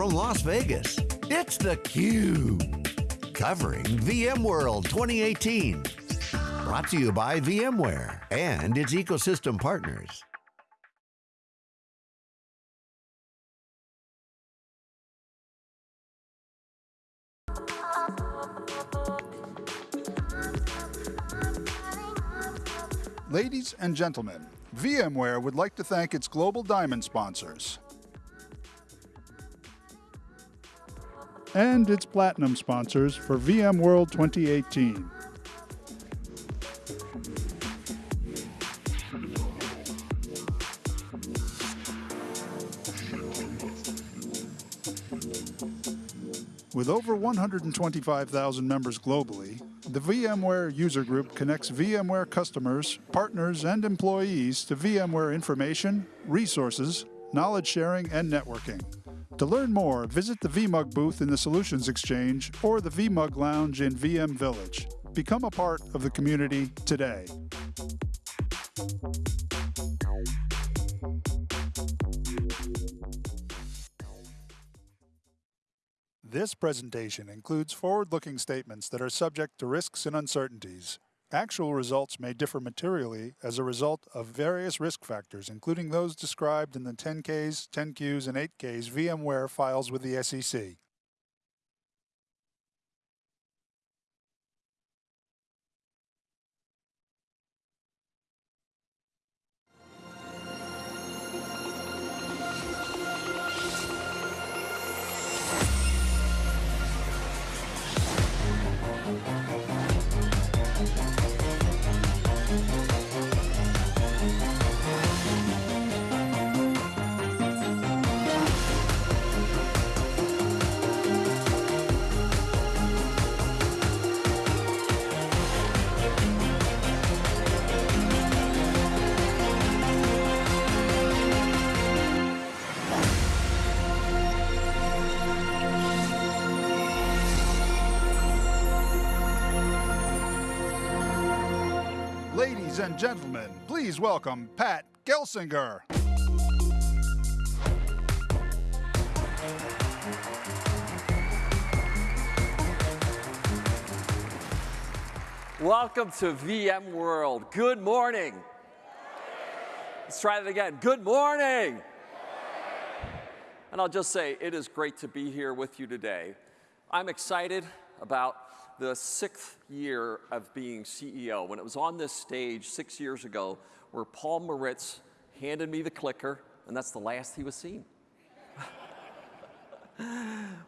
from Las Vegas, it's theCUBE. Covering VMworld 2018. Brought to you by VMware and its ecosystem partners. Ladies and gentlemen, VMware would like to thank its Global Diamond sponsors. And its Platinum sponsors for VMworld 2018. With over 125,000 members globally, the VMware User Group connects VMware customers, partners, and employees to VMware information, resources, knowledge sharing, and networking. To learn more, visit the vMUG booth in the Solutions Exchange or the vMUG Lounge in VM Village. Become a part of the community today. This presentation includes forward-looking statements that are subject to risks and uncertainties. Actual results may differ materially as a result of various risk factors, including those described in the 10-Ks, 10-Qs, and 8-Ks VMware files with the SEC. Gentlemen, please welcome Pat Gelsinger. Welcome to VMworld. Good morning. Let's try that again. Good morning. And I'll just say, it is great to be here with you today. I'm excited about the sixth year of being CEO. When it was on this stage six years ago, where Paul Maritz handed me the clicker, and that's the last he was seen.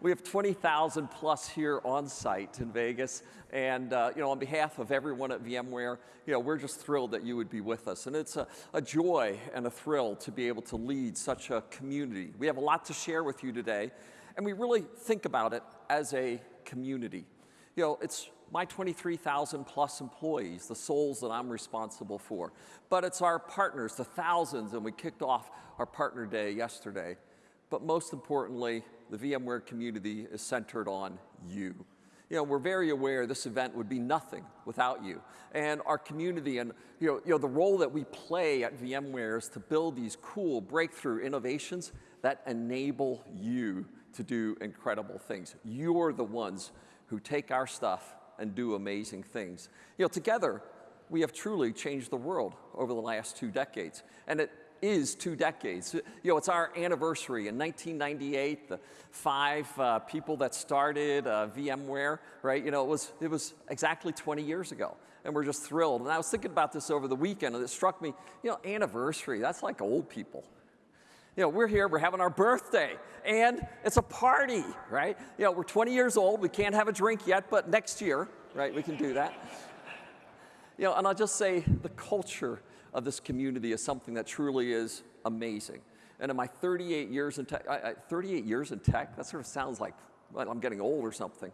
we have 20,000 plus here on site in Vegas. And uh, you know, on behalf of everyone at VMware, you know, we're just thrilled that you would be with us. And it's a, a joy and a thrill to be able to lead such a community. We have a lot to share with you today, and we really think about it as a community you know, it's my 23,000 plus employees, the souls that I'm responsible for. But it's our partners, the thousands, and we kicked off our partner day yesterday. But most importantly, the VMware community is centered on you. You know, we're very aware this event would be nothing without you. And our community and you know, you know, the role that we play at VMware is to build these cool breakthrough innovations that enable you to do incredible things. You're the ones who take our stuff and do amazing things. You know, together, we have truly changed the world over the last two decades. And it is two decades. You know, it's our anniversary. In 1998, the five uh, people that started uh, VMware, right? You know, it was, it was exactly 20 years ago. And we're just thrilled. And I was thinking about this over the weekend, and it struck me, you know, anniversary, that's like old people. You know, we're here, we're having our birthday, and it's a party, right? You know, we're 20 years old, we can't have a drink yet, but next year, right, we can do that. You know, and I'll just say the culture of this community is something that truly is amazing. And in my 38 years in tech, I, I, 38 years in tech, that sort of sounds like I'm getting old or something.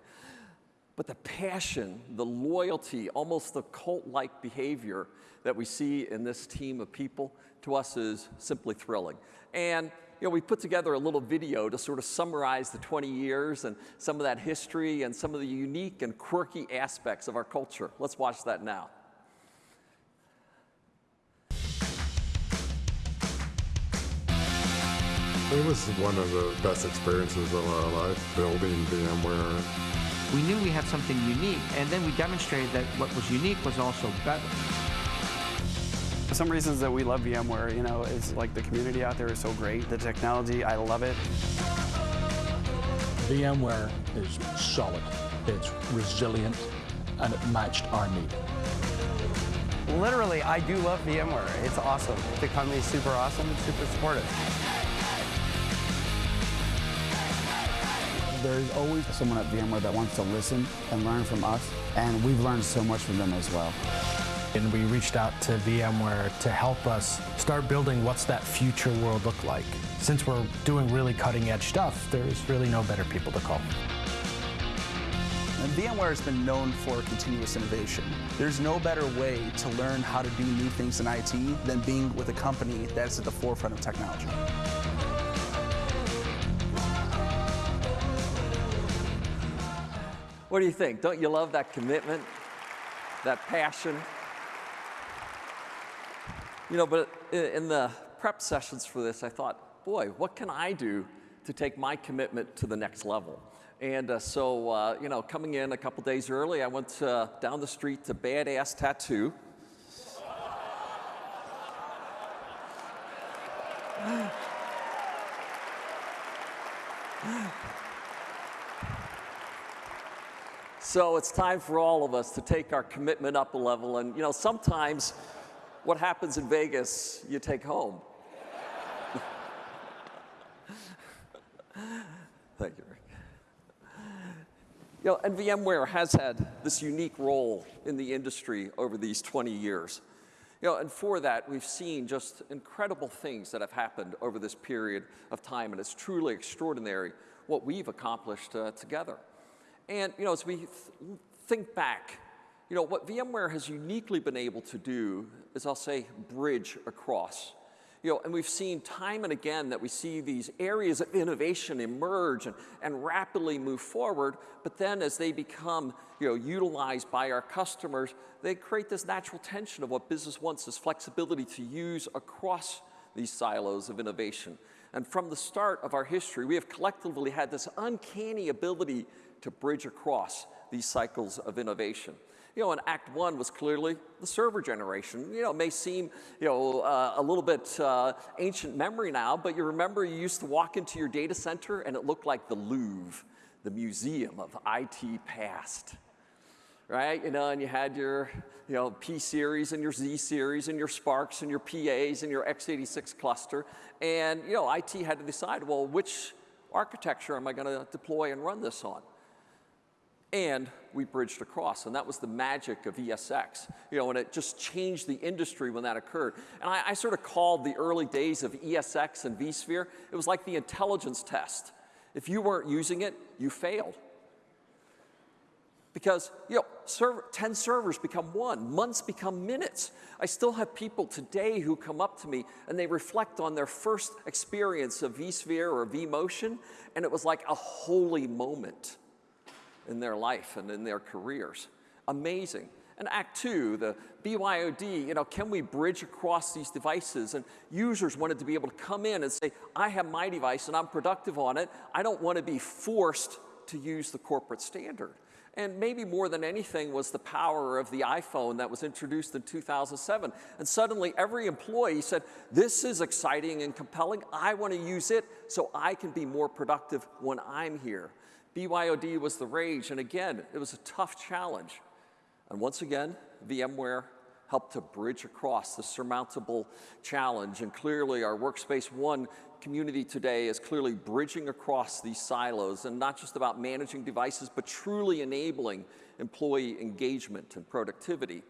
But the passion, the loyalty, almost the cult-like behavior that we see in this team of people, to us is simply thrilling. And you know, we put together a little video to sort of summarize the 20 years and some of that history and some of the unique and quirky aspects of our culture. Let's watch that now. It was one of the best experiences of our life building VMware. We knew we had something unique, and then we demonstrated that what was unique was also better. Some reasons that we love VMware, you know, is like the community out there is so great. The technology, I love it. VMware is solid, it's resilient, and it matched our need. Literally, I do love VMware. It's awesome. The company's super awesome, super supportive. There's always someone at VMware that wants to listen and learn from us, and we've learned so much from them as well. And we reached out to VMware to help us start building what's that future world look like. Since we're doing really cutting edge stuff, there's really no better people to call. And VMware has been known for continuous innovation. There's no better way to learn how to do new things in IT than being with a company that's at the forefront of technology. What do you think? Don't you love that commitment, that passion? You know, but in the prep sessions for this, I thought, boy, what can I do to take my commitment to the next level? And uh, so, uh, you know, coming in a couple days early, I went uh, down the street to Badass Tattoo. So it's time for all of us to take our commitment up a level. And, you know, sometimes what happens in Vegas, you take home. Thank you, Rick. You know, and VMware has had this unique role in the industry over these 20 years. You know, and for that, we've seen just incredible things that have happened over this period of time, and it's truly extraordinary what we've accomplished uh, together. And you know, as we th think back, you know, what VMware has uniquely been able to do I'll say, bridge across. You know, and we've seen time and again that we see these areas of innovation emerge and, and rapidly move forward, but then as they become you know, utilized by our customers, they create this natural tension of what business wants, is flexibility to use across these silos of innovation. And from the start of our history, we have collectively had this uncanny ability to bridge across these cycles of innovation. You know, and Act One was clearly the server generation. You know, it may seem, you know, uh, a little bit uh, ancient memory now, but you remember you used to walk into your data center and it looked like the Louvre, the museum of IT past right? You know, and you had your, you know, P series and your Z series and your SPARCs and your PAs and your x86 cluster. And, you know, IT had to decide, well, which architecture am I going to deploy and run this on? And we bridged across, and that was the magic of ESX. You know, and it just changed the industry when that occurred. And I, I sort of called the early days of ESX and vSphere, it was like the intelligence test. If you weren't using it, you failed. Because, you know, server, 10 servers become one, months become minutes. I still have people today who come up to me and they reflect on their first experience of vSphere or vMotion, and it was like a holy moment in their life and in their careers. Amazing. And Act Two, the BYOD, you know, can we bridge across these devices? And users wanted to be able to come in and say, I have my device and I'm productive on it. I don't want to be forced to use the corporate standard. And maybe more than anything was the power of the iPhone that was introduced in 2007. And suddenly every employee said, this is exciting and compelling. I want to use it so I can be more productive when I'm here. BYOD was the rage, and again, it was a tough challenge. And once again, VMware helped to bridge across the surmountable challenge. And clearly, our Workspace ONE community today is clearly bridging across these silos and not just about managing devices, but truly enabling employee engagement and productivity.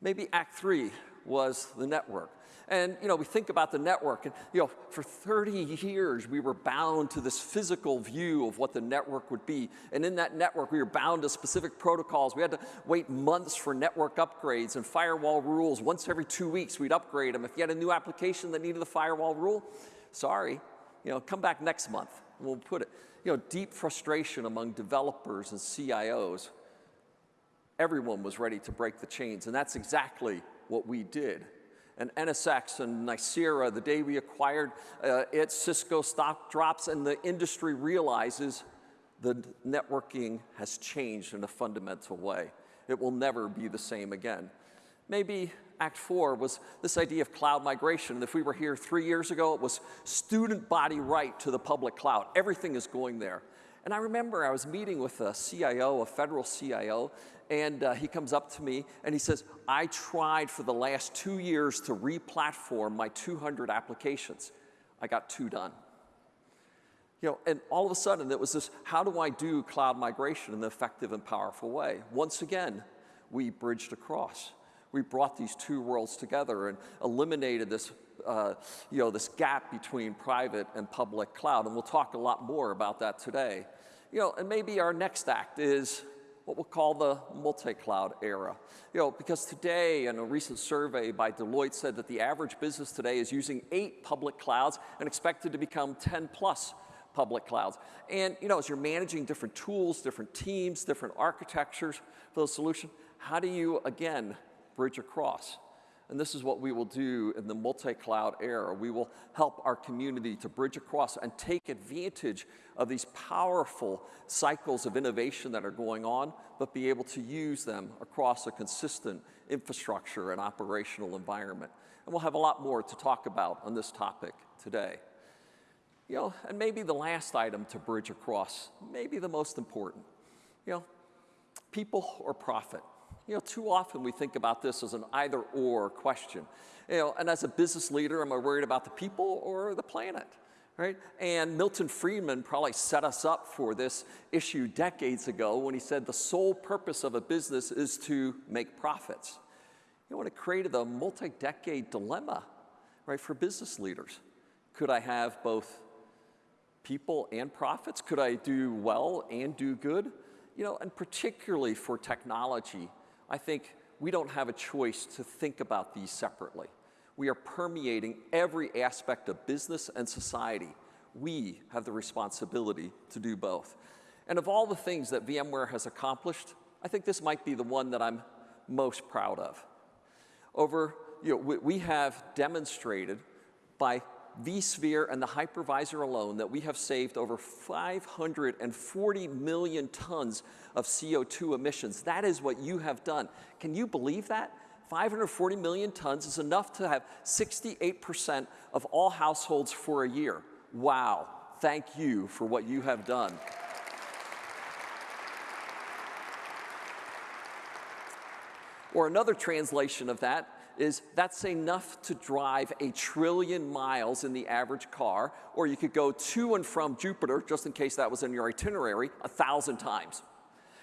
Maybe Act Three was the network. And you know, we think about the network, and you know, for 30 years we were bound to this physical view of what the network would be. And in that network, we were bound to specific protocols. We had to wait months for network upgrades and firewall rules. Once every two weeks, we'd upgrade them. If you had a new application that needed a firewall rule, sorry, you know, come back next month. We'll put it. You know, deep frustration among developers and CIOs. Everyone was ready to break the chains, and that's exactly what we did. And NSX and Nicira, the day we acquired uh, it, Cisco stock drops and the industry realizes the networking has changed in a fundamental way. It will never be the same again. Maybe Act Four was this idea of cloud migration. And if we were here three years ago, it was student body right to the public cloud. Everything is going there. And I remember I was meeting with a CIO, a federal CIO, and uh, he comes up to me and he says, I tried for the last two years to re-platform my 200 applications. I got two done. You know, and all of a sudden it was this, how do I do cloud migration in an effective and powerful way? Once again, we bridged across. We brought these two worlds together and eliminated this, uh, you know, this gap between private and public cloud. And we'll talk a lot more about that today. You know, and maybe our next act is what we'll call the multi-cloud era. You know, because today, in a recent survey by Deloitte said that the average business today is using eight public clouds and expected to become 10 plus public clouds. And you know, as you're managing different tools, different teams, different architectures for the solution, how do you, again, bridge across? And this is what we will do in the multi-cloud era. We will help our community to bridge across and take advantage of these powerful cycles of innovation that are going on, but be able to use them across a consistent infrastructure and operational environment. And we'll have a lot more to talk about on this topic today. You know, and maybe the last item to bridge across, maybe the most important, you know, people or profit. You know, too often we think about this as an either or question. You know, and as a business leader, am I worried about the people or the planet? Right? And Milton Friedman probably set us up for this issue decades ago when he said the sole purpose of a business is to make profits. You know, when it created a multi-decade dilemma, right, for business leaders. Could I have both people and profits? Could I do well and do good? You know, and particularly for technology, I think we don't have a choice to think about these separately. We are permeating every aspect of business and society. We have the responsibility to do both. And of all the things that VMware has accomplished, I think this might be the one that I'm most proud of. Over, you know, we, we have demonstrated by vSphere and the hypervisor alone that we have saved over 540 million tons of CO2 emissions. That is what you have done. Can you believe that? 540 million tons is enough to have 68% of all households for a year. Wow, thank you for what you have done. Or another translation of that is that's enough to drive a trillion miles in the average car, or you could go to and from Jupiter, just in case that was in your itinerary, a thousand times.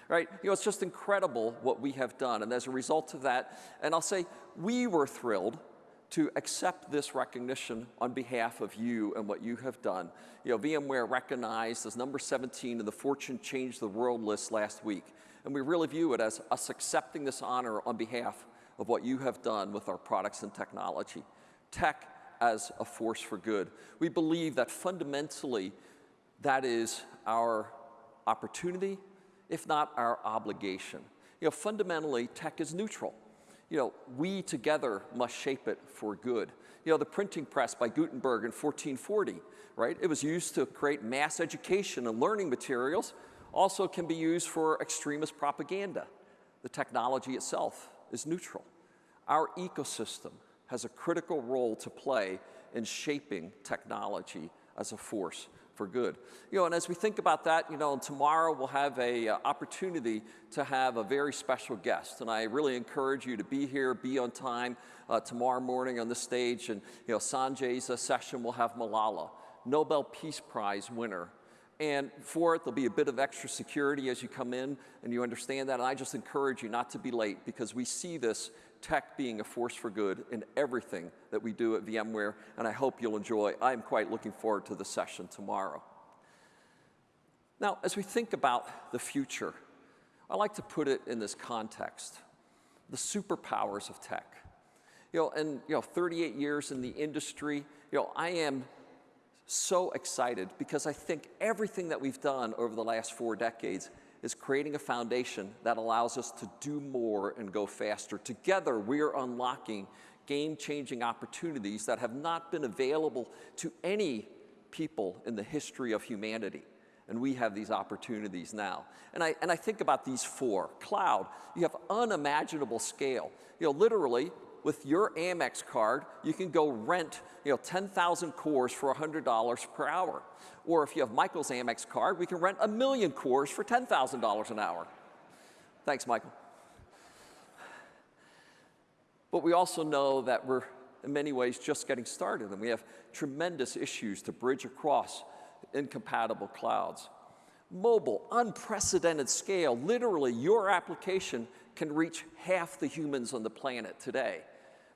Right? You know, it's just incredible what we have done. And as a result of that, and I'll say we were thrilled to accept this recognition on behalf of you and what you have done. You know, VMware recognized as number 17 in the Fortune Change the World list last week. And we really view it as us accepting this honor on behalf of what you have done with our products and technology. Tech as a force for good. We believe that fundamentally that is our opportunity, if not our obligation. You know, fundamentally, tech is neutral. You know, we together must shape it for good. You know, the printing press by Gutenberg in 1440, right? It was used to create mass education and learning materials, also can be used for extremist propaganda. The technology itself is neutral. Our ecosystem has a critical role to play in shaping technology as a force for good. You know, and as we think about that, you know, tomorrow we'll have a uh, opportunity to have a very special guest, and I really encourage you to be here, be on time uh, tomorrow morning on the stage, and you know, Sanjay's session will have Malala, Nobel Peace Prize winner, and for it, there'll be a bit of extra security as you come in and you understand that. And I just encourage you not to be late because we see this tech being a force for good in everything that we do at VMware. And I hope you'll enjoy. I'm quite looking forward to the session tomorrow. Now, as we think about the future, I like to put it in this context the superpowers of tech. You know, and you know, 38 years in the industry, you know, I am so excited because I think everything that we've done over the last four decades is creating a foundation that allows us to do more and go faster. Together, we are unlocking game-changing opportunities that have not been available to any people in the history of humanity. And we have these opportunities now. And I, and I think about these four. Cloud, you have unimaginable scale. You know, literally, with your Amex card, you can go rent you know, 10,000 cores for $100 per hour. Or if you have Michael's Amex card, we can rent a million cores for $10,000 an hour. Thanks, Michael. But we also know that we're, in many ways, just getting started, and we have tremendous issues to bridge across incompatible clouds. Mobile, unprecedented scale. Literally, your application can reach half the humans on the planet today.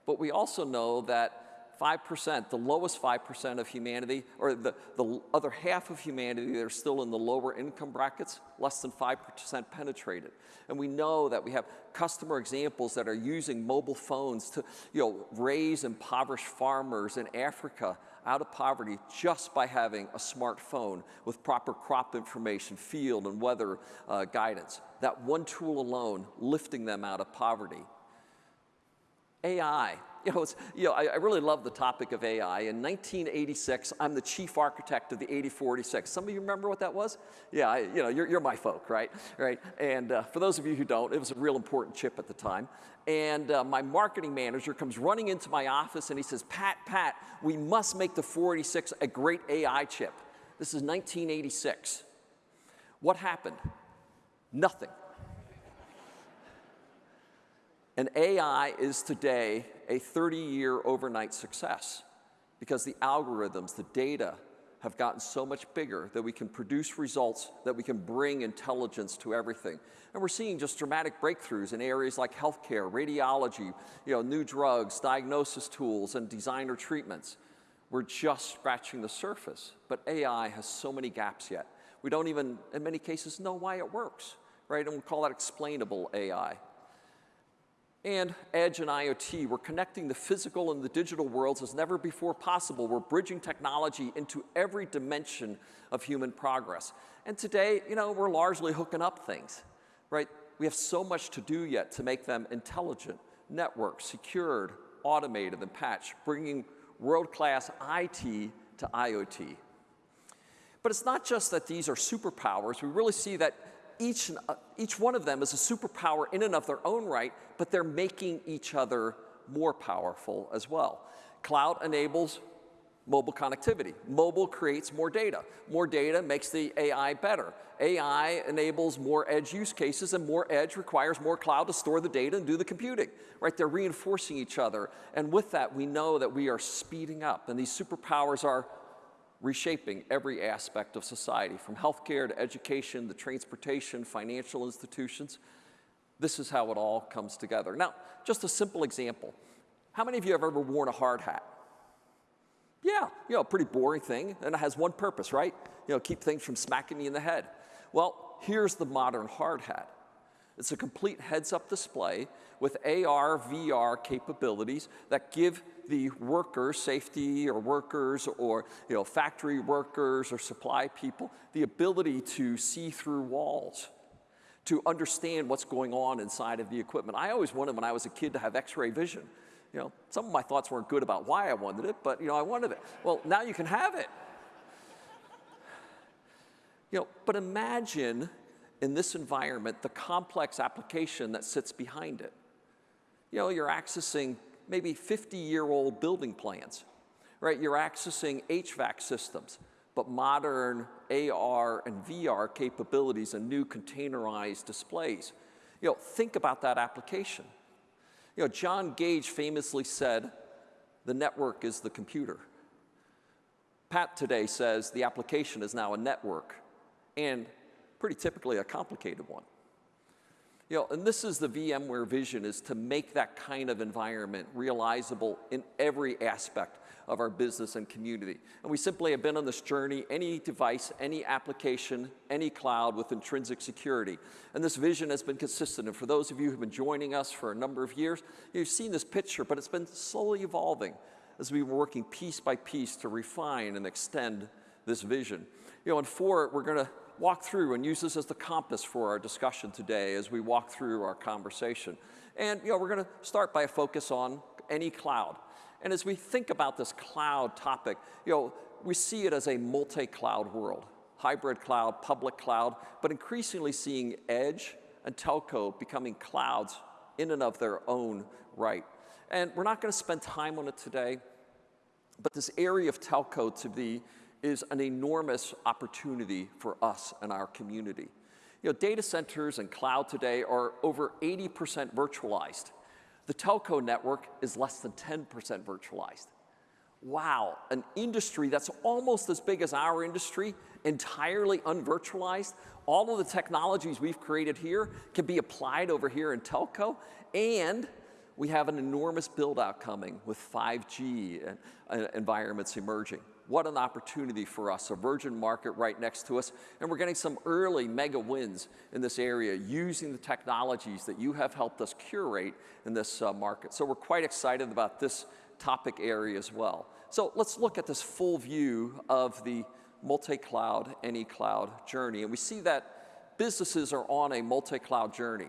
But we also know that 5%, the lowest 5% of humanity, or the, the other half of humanity that are still in the lower income brackets, less than 5% penetrated. And we know that we have customer examples that are using mobile phones to you know, raise impoverished farmers in Africa out of poverty just by having a smartphone with proper crop information, field and weather uh, guidance. That one tool alone lifting them out of poverty. AI, you know, you know I, I, really love the topic of AI. In 1986, I'm the chief architect of the 80486. Some of you remember what that was? Yeah, I, you know, you're, you're my folk, right? Right. And uh, for those of you who don't, it was a real important chip at the time. And uh, my marketing manager comes running into my office and he says, Pat, Pat, we must make the 486 a great AI chip. This is 1986. What happened? Nothing. And AI is today a 30-year overnight success because the algorithms, the data, have gotten so much bigger that we can produce results, that we can bring intelligence to everything. And we're seeing just dramatic breakthroughs in areas like healthcare, radiology, you know, new drugs, diagnosis tools, and designer treatments. We're just scratching the surface, but AI has so many gaps yet. We don't even, in many cases, know why it works, right? And we call that explainable AI and edge and IoT. We're connecting the physical and the digital worlds as never before possible. We're bridging technology into every dimension of human progress. And today, you know, we're largely hooking up things, right? We have so much to do yet to make them intelligent, networked, secured, automated, and patched, bringing world-class IT to IoT. But it's not just that these are superpowers. We really see that each, each one of them is a superpower in and of their own right, but they're making each other more powerful as well. Cloud enables mobile connectivity. Mobile creates more data. More data makes the AI better. AI enables more edge use cases, and more edge requires more cloud to store the data and do the computing, right? They're reinforcing each other. And with that, we know that we are speeding up, and these superpowers are reshaping every aspect of society, from healthcare to education, to transportation, financial institutions. This is how it all comes together. Now, just a simple example. How many of you have ever worn a hard hat? Yeah, you know, pretty boring thing, and it has one purpose, right? You know, keep things from smacking you in the head. Well, here's the modern hard hat. It's a complete heads-up display with AR, VR capabilities that give the workers, safety or workers or you know, factory workers or supply people, the ability to see through walls, to understand what's going on inside of the equipment. I always wanted when I was a kid to have x-ray vision. You know, some of my thoughts weren't good about why I wanted it, but you know, I wanted it. Well, now you can have it. You know, but imagine in this environment the complex application that sits behind it. You know, you're accessing maybe 50-year-old building plans, right? You're accessing HVAC systems, but modern AR and VR capabilities and new containerized displays. You know, think about that application. You know, John Gage famously said, the network is the computer. Pat today says the application is now a network, and pretty typically a complicated one. You know, and this is the VMware vision, is to make that kind of environment realizable in every aspect of our business and community. And we simply have been on this journey, any device, any application, any cloud with intrinsic security. And this vision has been consistent. And for those of you who've been joining us for a number of years, you've seen this picture, but it's been slowly evolving as we've been working piece by piece to refine and extend this vision. You know, and for it, we're gonna walk through and use this as the compass for our discussion today as we walk through our conversation. And you know, we're going to start by a focus on any cloud. And as we think about this cloud topic, you know, we see it as a multi-cloud world, hybrid cloud, public cloud, but increasingly seeing edge and telco becoming clouds in and of their own right. And we're not going to spend time on it today, but this area of telco to be is an enormous opportunity for us and our community. You know, data centers and cloud today are over 80% virtualized. The telco network is less than 10% virtualized. Wow, an industry that's almost as big as our industry, entirely unvirtualized. All of the technologies we've created here can be applied over here in telco, and we have an enormous build out coming with 5G and, uh, environments emerging. What an opportunity for us, a virgin market right next to us. And we're getting some early mega wins in this area using the technologies that you have helped us curate in this uh, market. So we're quite excited about this topic area as well. So let's look at this full view of the multi-cloud, any cloud journey. And we see that businesses are on a multi-cloud journey.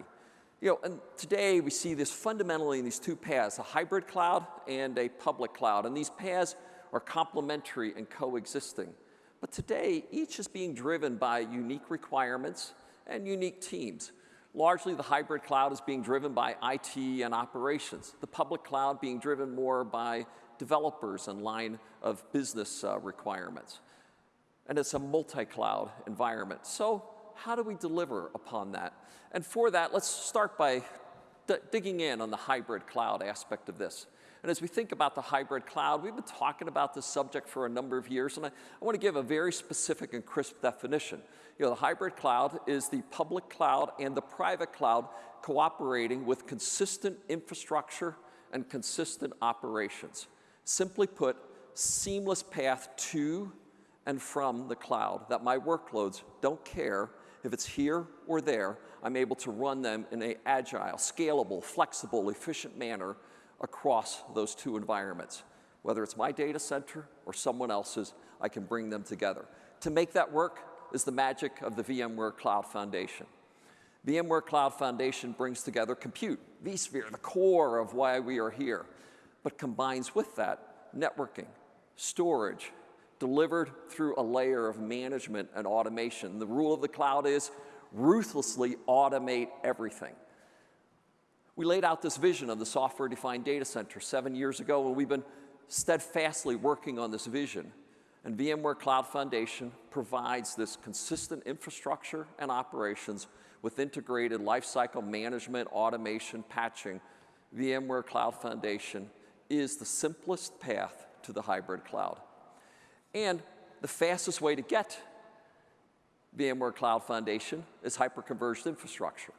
You know, and today we see this fundamentally in these two paths, a hybrid cloud and a public cloud. And these paths are complementary and coexisting. But today, each is being driven by unique requirements and unique teams. Largely, the hybrid cloud is being driven by IT and operations. The public cloud being driven more by developers and line of business uh, requirements. And it's a multi-cloud environment. So how do we deliver upon that? And for that, let's start by digging in on the hybrid cloud aspect of this. And as we think about the hybrid cloud, we've been talking about this subject for a number of years, and I, I want to give a very specific and crisp definition. You know, the hybrid cloud is the public cloud and the private cloud cooperating with consistent infrastructure and consistent operations. Simply put, seamless path to and from the cloud, that my workloads don't care if it's here or there, I'm able to run them in an agile, scalable, flexible, efficient manner across those two environments. Whether it's my data center or someone else's, I can bring them together. To make that work is the magic of the VMware Cloud Foundation. VMware Cloud Foundation brings together compute, vSphere, the core of why we are here, but combines with that networking, storage, delivered through a layer of management and automation. The rule of the cloud is ruthlessly automate everything. We laid out this vision of the software-defined data center seven years ago, and we've been steadfastly working on this vision. And VMware Cloud Foundation provides this consistent infrastructure and operations with integrated lifecycle management, automation, patching. VMware Cloud Foundation is the simplest path to the hybrid cloud. And the fastest way to get VMware Cloud Foundation is hyperconverged infrastructure.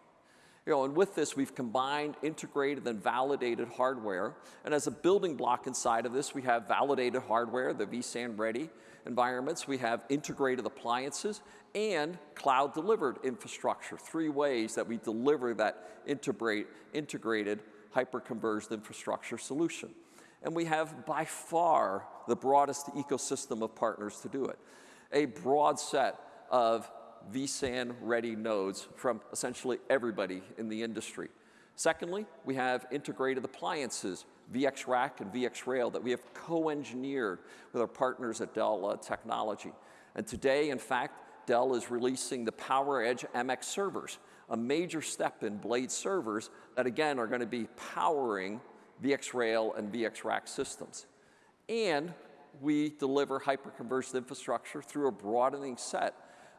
You know, and with this, we've combined integrated and validated hardware. And as a building block inside of this, we have validated hardware, the vSAN ready environments. We have integrated appliances and cloud delivered infrastructure. Three ways that we deliver that integrate, integrated hyper-converged infrastructure solution. And we have by far the broadest ecosystem of partners to do it. A broad set of vSAN ready nodes from essentially everybody in the industry. Secondly, we have integrated appliances, VxRack and VxRail that we have co-engineered with our partners at Dell uh, Technology. And today, in fact, Dell is releasing the PowerEdge MX servers, a major step in blade servers that again are going to be powering VxRail and VxRack systems. And we deliver hyperconverged infrastructure through a broadening set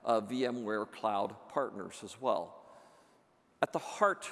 uh, VMware Cloud partners as well. At the heart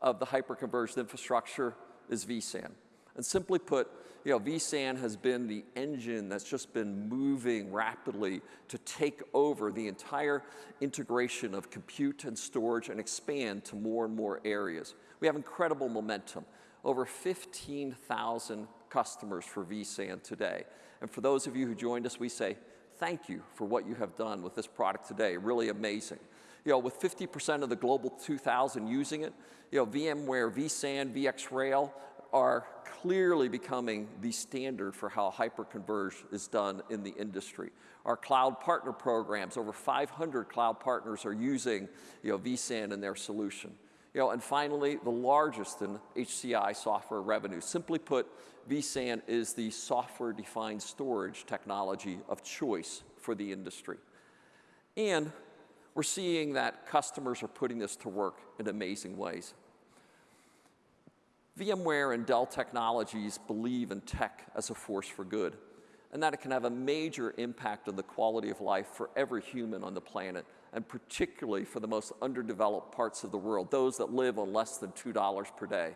of the hyperconverged infrastructure is vSAN. And simply put, you know, vSAN has been the engine that's just been moving rapidly to take over the entire integration of compute and storage and expand to more and more areas. We have incredible momentum. Over 15,000 customers for vSAN today. And for those of you who joined us, we say, thank you for what you have done with this product today. Really amazing. You know, with 50% of the global 2000 using it, you know, VMware, vSAN, VxRail are clearly becoming the standard for how hyperconverged is done in the industry. Our cloud partner programs, over 500 cloud partners are using you know, vSAN in their solution. You know, and finally, the largest in HCI software revenue. Simply put, vSAN is the software-defined storage technology of choice for the industry. And we're seeing that customers are putting this to work in amazing ways. VMware and Dell Technologies believe in tech as a force for good, and that it can have a major impact on the quality of life for every human on the planet, and particularly for the most underdeveloped parts of the world, those that live on less than $2 per day.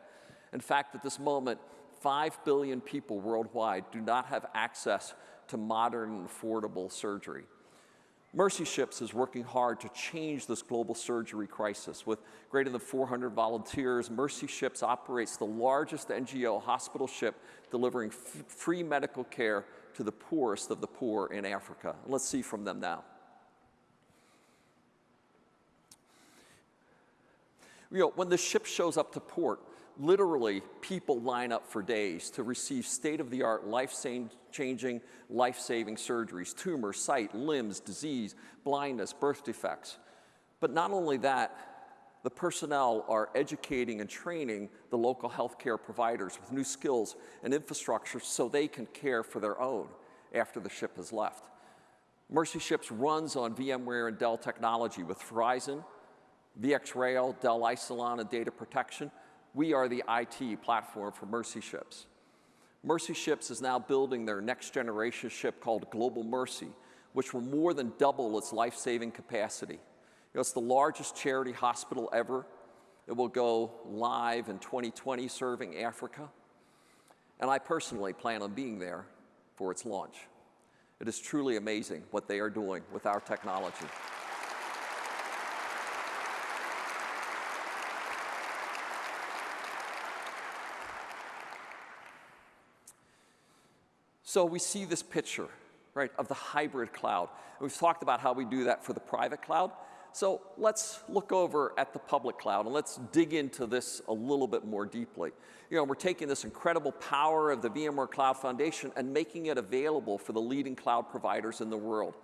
In fact, at this moment, 5 billion people worldwide do not have access to modern and affordable surgery. Mercy Ships is working hard to change this global surgery crisis. With greater than 400 volunteers, Mercy Ships operates the largest NGO hospital ship delivering free medical care to the poorest of the poor in Africa. Let's see from them now. You know, when the ship shows up to port, literally people line up for days to receive state-of-the-art, life-changing, life-saving surgeries, tumor, sight, limbs, disease, blindness, birth defects. But not only that, the personnel are educating and training the local healthcare providers with new skills and infrastructure so they can care for their own after the ship has left. Mercy Ships runs on VMware and Dell technology with Horizon, VxRail, Dell Isilon, and data protection. We are the IT platform for Mercy Ships. Mercy Ships is now building their next generation ship called Global Mercy, which will more than double its life-saving capacity. You know, it's the largest charity hospital ever. It will go live in 2020 serving Africa. And I personally plan on being there for its launch. It is truly amazing what they are doing with our technology. So we see this picture, right, of the hybrid cloud. We've talked about how we do that for the private cloud. So let's look over at the public cloud and let's dig into this a little bit more deeply. You know, we're taking this incredible power of the VMware Cloud Foundation and making it available for the leading cloud providers in the world.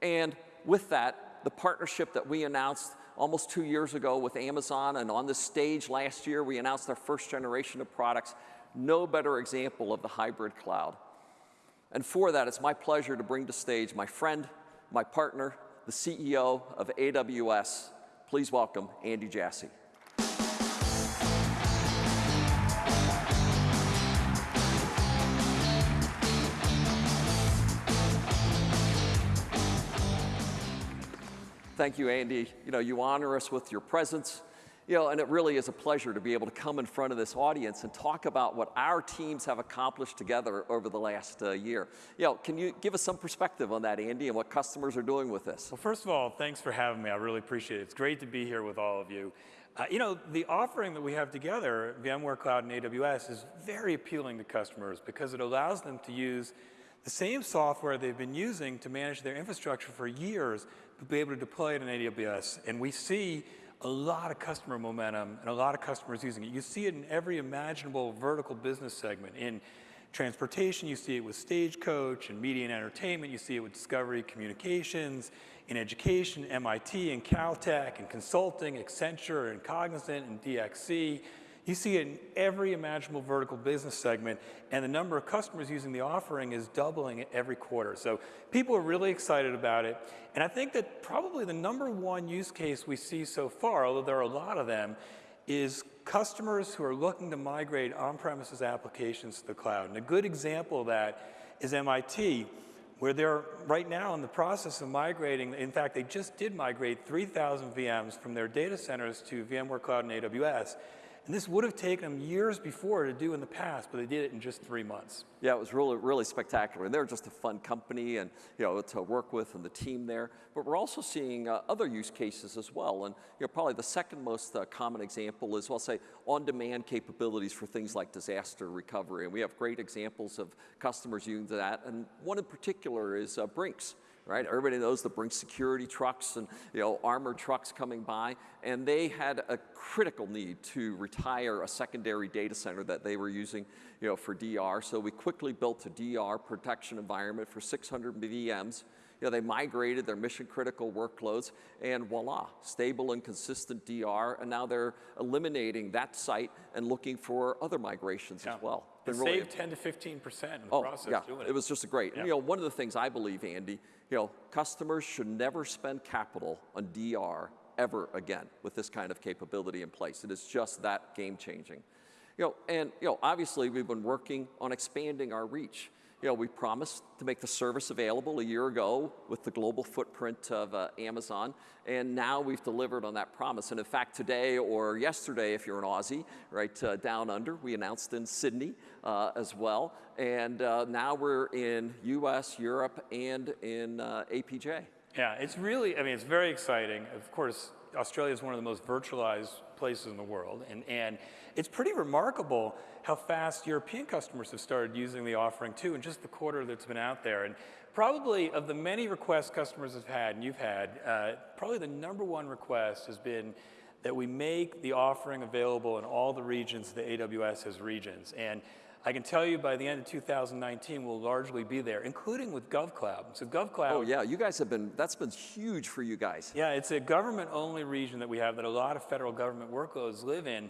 And with that, the partnership that we announced almost two years ago with Amazon and on this stage last year, we announced our first generation of products. No better example of the hybrid cloud. And for that, it's my pleasure to bring to stage my friend, my partner, the CEO of AWS. Please welcome Andy Jassy. Thank you, Andy. You know, you honor us with your presence you know, and it really is a pleasure to be able to come in front of this audience and talk about what our teams have accomplished together over the last uh, year. You know, can you give us some perspective on that, Andy, and what customers are doing with this? Well, first of all, thanks for having me. I really appreciate it. It's great to be here with all of you. Uh, you know, the offering that we have together, VMware Cloud and AWS, is very appealing to customers because it allows them to use the same software they've been using to manage their infrastructure for years, but be able to deploy it in AWS. And we see a lot of customer momentum and a lot of customers using it. You see it in every imaginable vertical business segment. In transportation, you see it with Stagecoach and media and entertainment. You see it with Discovery Communications. In education, MIT and Caltech and consulting, Accenture and Cognizant and DXC. You see it in every imaginable vertical business segment, and the number of customers using the offering is doubling every quarter. So people are really excited about it. And I think that probably the number one use case we see so far, although there are a lot of them, is customers who are looking to migrate on-premises applications to the cloud. And a good example of that is MIT, where they're right now in the process of migrating. In fact, they just did migrate 3,000 VMs from their data centers to VMware Cloud and AWS. And this would have taken them years before to do in the past, but they did it in just three months. Yeah, it was really, really spectacular. And they're just a fun company and, you know, to work with and the team there. But we're also seeing uh, other use cases as well. And, you know, probably the second most uh, common example is, well, say, on-demand capabilities for things like disaster recovery. And we have great examples of customers using that. And one in particular is uh, Brinks right? Everybody knows that Brinks security trucks and you know armored trucks coming by, and they had a critical need to retire a secondary data center that they were using you know, for DR. So we quickly built a DR protection environment for 600 VMs You know, they migrated their mission critical workloads and voila, stable and consistent DR, and now they're eliminating that site and looking for other migrations Yeah. as well. Been really- saved 10 to 15 percent in the Oh, process yeah, doing it. it was just a great. Yeah. You know, one of the things I believe, Andy, you know, customers should never spend capital on DR ever again with this kind of capability in place. It is just that game changing. You know, and you know, obviously we've been working on expanding our reach. You know, we promised to make the service available a year ago with the global footprint of uh, Amazon, and now we've delivered on that promise. And in fact, today or yesterday, if you're an Aussie, right uh, down under, we announced in Sydney uh, as well, and uh, now we're in U.S., Europe, and in uh, APJ. Yeah, it's really, I mean, it's very exciting. Of course, Australia is one of the most virtualized places in the world, and, and it's pretty remarkable how fast European customers have started using the offering too in just the quarter that's been out there. And probably of the many requests customers have had, and you've had, uh, probably the number one request has been that we make the offering available in all the regions that AWS has regions. And I can tell you by the end of 2019, we'll largely be there, including with GovCloud. So GovCloud. Oh yeah, you guys have been. That's been huge for you guys. Yeah, it's a government-only region that we have that a lot of federal government workloads live in,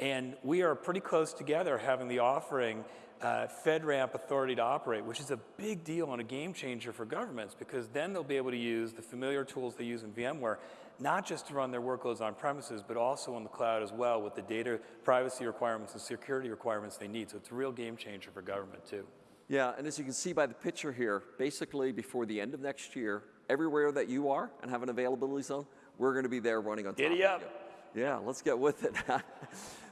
and we are pretty close together having the offering uh, FedRAMP authority to operate, which is a big deal and a game changer for governments because then they'll be able to use the familiar tools they use in VMware, not just to run their workloads on premises, but also on the cloud as well with the data privacy requirements and security requirements they need. So it's a real game changer for government too. Yeah, and as you can see by the picture here, basically before the end of next year, everywhere that you are and have an availability zone, we're going to be there running on top Giddy of up. you. Yeah, let's get with it.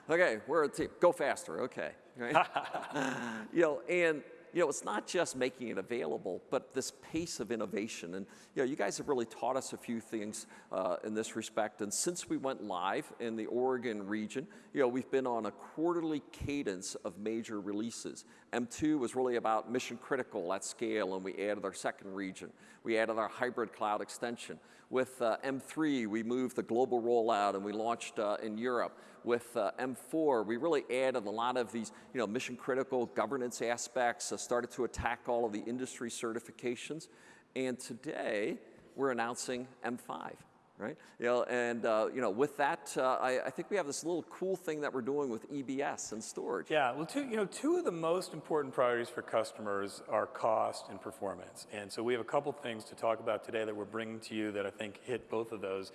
okay, we're a team. Go faster. Okay. Right? you know, and you know, it's not just making it available, but this pace of innovation. And you know, you guys have really taught us a few things uh, in this respect. And since we went live in the Oregon region, you know, we've been on a quarterly cadence of major releases. M2 was really about mission critical at scale, and we added our second region. We added our hybrid cloud extension. With uh, M3, we moved the global rollout and we launched uh, in Europe. With uh, M4, we really added a lot of these, you know, mission critical governance aspects, uh, started to attack all of the industry certifications. And today, we're announcing M5 right? You know, and uh, you know, with that, uh, I, I, think we have this little cool thing that we're doing with EBS and storage. Yeah, well, two, you know, two of the most important priorities for customers are cost and performance. And so we have a couple things to talk about today that we're bringing to you that I think hit both of those.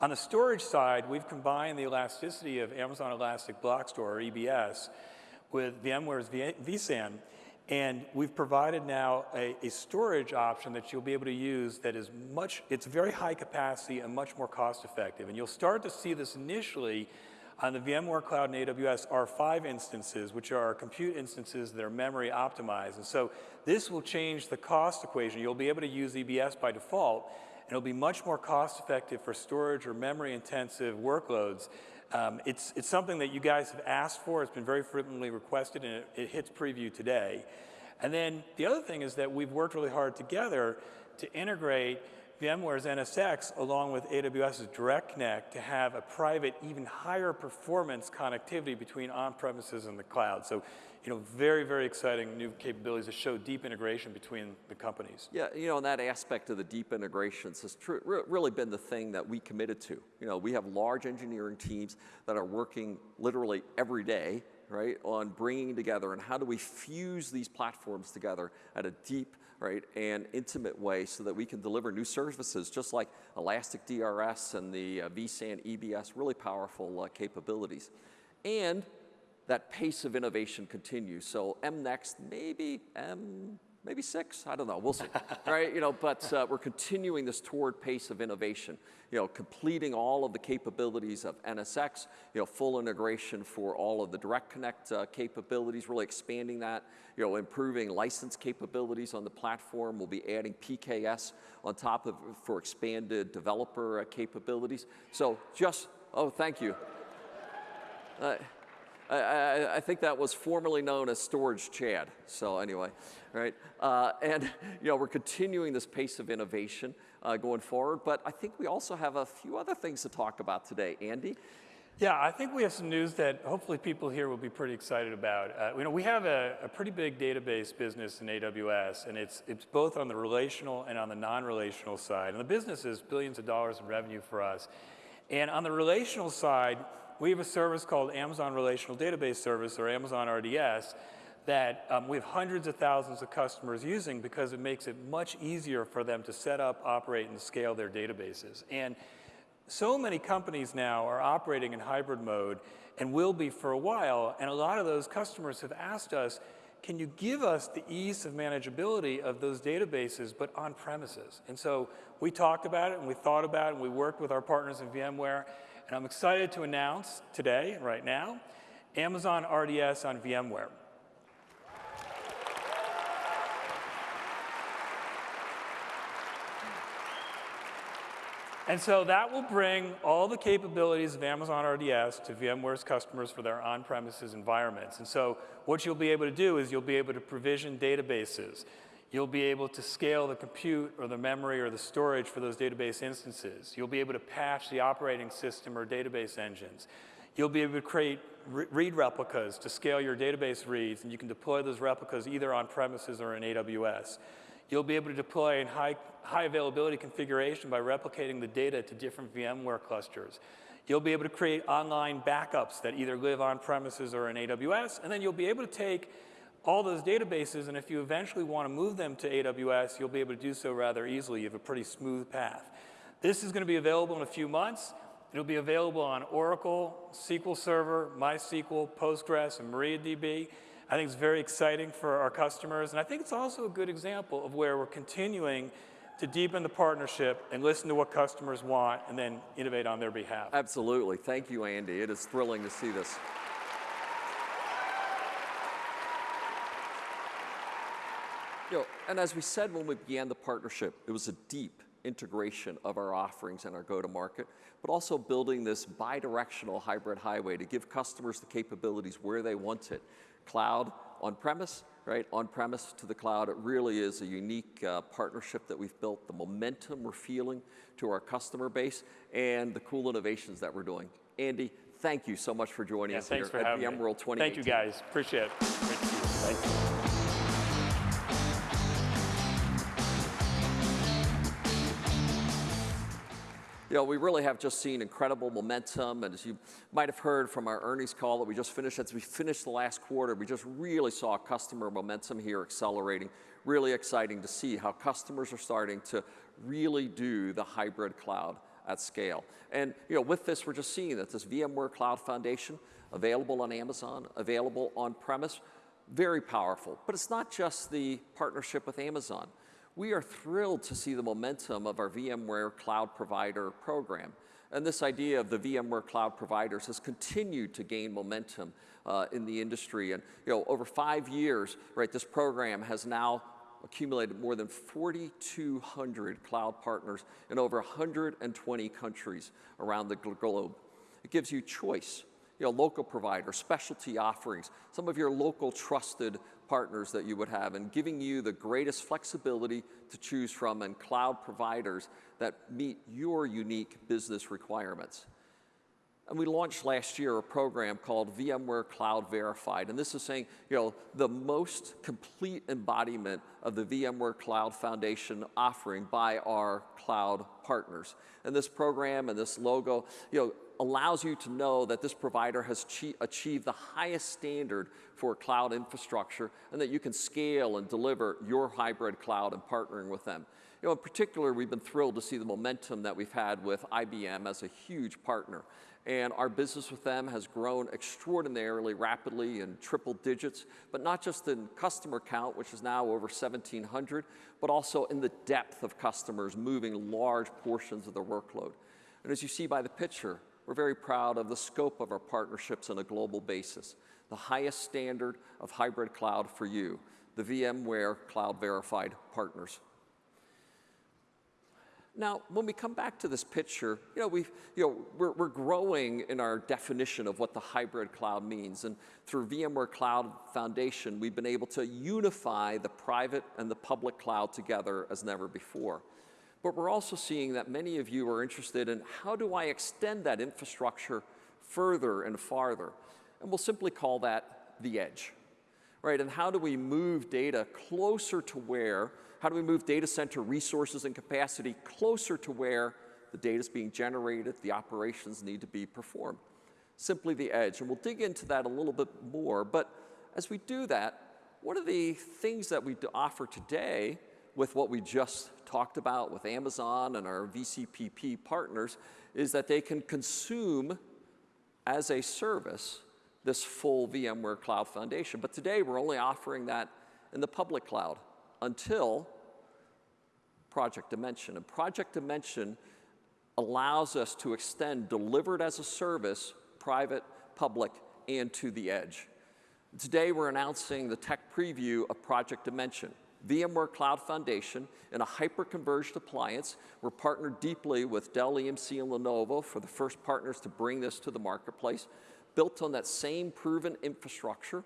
On the storage side, we've combined the elasticity of Amazon Elastic Block Store, or EBS, with VMware's vSAN. And we've provided now a, a, storage option that you'll be able to use that is much, it's very high capacity and much more cost effective. And you'll start to see this initially on the VMware Cloud and AWS R5 instances, which are compute instances that are memory optimized. And so this will change the cost equation. You'll be able to use EBS by default, it'll be much more cost effective for storage or memory intensive workloads. Um, it's, it's something that you guys have asked for. It's been very frequently requested, and it, it hits preview today. And then the other thing is that we've worked really hard together to integrate VMware's NSX along with AWS's Direct Connect to have a private, even higher performance connectivity between on-premises and the cloud. So, you know, very, very exciting new capabilities that show deep integration between the companies. Yeah, you know, and that aspect of the deep integrations has really been the thing that we committed to. You know, we have large engineering teams that are working literally every day right, on bringing together and how do we fuse these platforms together at a deep, right, and intimate way so that we can deliver new services just like Elastic DRS and the uh, vSAN EBS, really powerful uh, capabilities. And that pace of innovation continues. So M next, maybe M maybe six, I don't know, we'll see, right? You know, but uh, we're continuing this toward pace of innovation, you know, completing all of the capabilities of NSX, you know, full integration for all of the Direct Connect uh, capabilities, really expanding that, you know, improving license capabilities on the platform. We'll be adding PKS on top of for expanded developer uh, capabilities. So just, oh, thank you. Uh, I, I, think that was formerly known as Storage Chad. So anyway, right? Uh, and you know, we're continuing this pace of innovation uh, going forward. But I think we also have a few other things to talk about today, Andy. Yeah, I think we have some news that hopefully people here will be pretty excited about. Uh, you know, we have a, a, pretty big database business in AWS, and it's, it's both on the relational and on the non-relational side. And the business is billions of dollars in revenue for us. And on the relational side, we have a service called Amazon Relational Database Service, or Amazon RDS, that um, we have hundreds of thousands of customers using because it makes it much easier for them to set up, operate, and scale their databases. And so many companies now are operating in hybrid mode and will be for a while, and a lot of those customers have asked us, can you give us the ease of manageability of those databases, but on premises? And so we talked about it, and we thought about it, and we worked with our partners in VMware, and I'm excited to announce today, right now, Amazon RDS on VMware. And so that will bring all the capabilities of Amazon RDS to VMware's customers for their on-premises environments. And so what you'll be able to do is you'll be able to provision databases. You'll be able to scale the compute or the memory or the storage for those database instances. You'll be able to patch the operating system or database engines. You'll be able to create re read replicas to scale your database reads, and you can deploy those replicas either on premises or in AWS. You'll be able to deploy in high, high availability configuration by replicating the data to different VMware clusters. You'll be able to create online backups that either live on premises or in AWS, and then you'll be able to take all those databases, and if you eventually want to move them to AWS, you'll be able to do so rather easily. You have a pretty smooth path. This is going to be available in a few months. It'll be available on Oracle, SQL Server, MySQL, Postgres, and MariaDB. I think it's very exciting for our customers, and I think it's also a good example of where we're continuing to deepen the partnership and listen to what customers want and then innovate on their behalf. Absolutely. Thank you, Andy. It is thrilling to see this. You know, and as we said when we began the partnership, it was a deep integration of our offerings and our go-to-market, but also building this bi-directional hybrid highway to give customers the capabilities where they want it cloud on-premise, right? On-premise to the cloud. It really is a unique uh, partnership that we've built, the momentum we're feeling to our customer base, and the cool innovations that we're doing. Andy, thank you so much for joining yeah, us here at VMworld 2018. Thank you, guys. Appreciate it. Great to see you. Thank you. You know, we really have just seen incredible momentum. And as you might have heard from our earnings call that we just finished, as we finished the last quarter, we just really saw customer momentum here accelerating. Really exciting to see how customers are starting to really do the hybrid cloud at scale. And you know, with this, we're just seeing that this VMware Cloud Foundation, available on Amazon, available on premise, very powerful. But it's not just the partnership with Amazon. We are thrilled to see the momentum of our VMware Cloud Provider program. And this idea of the VMware Cloud Providers has continued to gain momentum uh, in the industry. And you know, over five years, right, this program has now accumulated more than 4,200 cloud partners in over 120 countries around the globe. It gives you choice, you know, local providers, specialty offerings, some of your local trusted partners that you would have and giving you the greatest flexibility to choose from and cloud providers that meet your unique business requirements. And we launched last year a program called VMware Cloud Verified. And this is saying, you know, the most complete embodiment of the VMware Cloud Foundation offering by our cloud partners. And this program and this logo, you know, allows you to know that this provider has achieved the highest standard for cloud infrastructure and that you can scale and deliver your hybrid cloud and partnering with them. You know, in particular, we've been thrilled to see the momentum that we've had with IBM as a huge partner. And our business with them has grown extraordinarily rapidly in triple digits, but not just in customer count, which is now over 1,700, but also in the depth of customers moving large portions of their workload. And as you see by the picture, we're very proud of the scope of our partnerships on a global basis. The highest standard of hybrid cloud for you, the VMware Cloud Verified Partners. Now, when we come back to this picture, you know, we've, you know, we're, we're growing in our definition of what the hybrid cloud means. And through VMware Cloud Foundation, we've been able to unify the private and the public cloud together as never before. But we're also seeing that many of you are interested in how do I extend that infrastructure further and farther. And we'll simply call that the edge. Right, and how do we move data closer to where, how do we move data center resources and capacity closer to where the data is being generated, the operations need to be performed? Simply the edge, and we'll dig into that a little bit more, but as we do that, what are the things that we offer today with what we just talked about with Amazon and our VCPP partners is that they can consume as a service this full VMware Cloud Foundation. But today we're only offering that in the public cloud until Project Dimension. And Project Dimension allows us to extend delivered as a service, private, public, and to the edge. Today we're announcing the tech preview of Project Dimension. VMware Cloud Foundation in a hyper-converged appliance. We're partnered deeply with Dell EMC and Lenovo for the first partners to bring this to the marketplace built on that same proven infrastructure,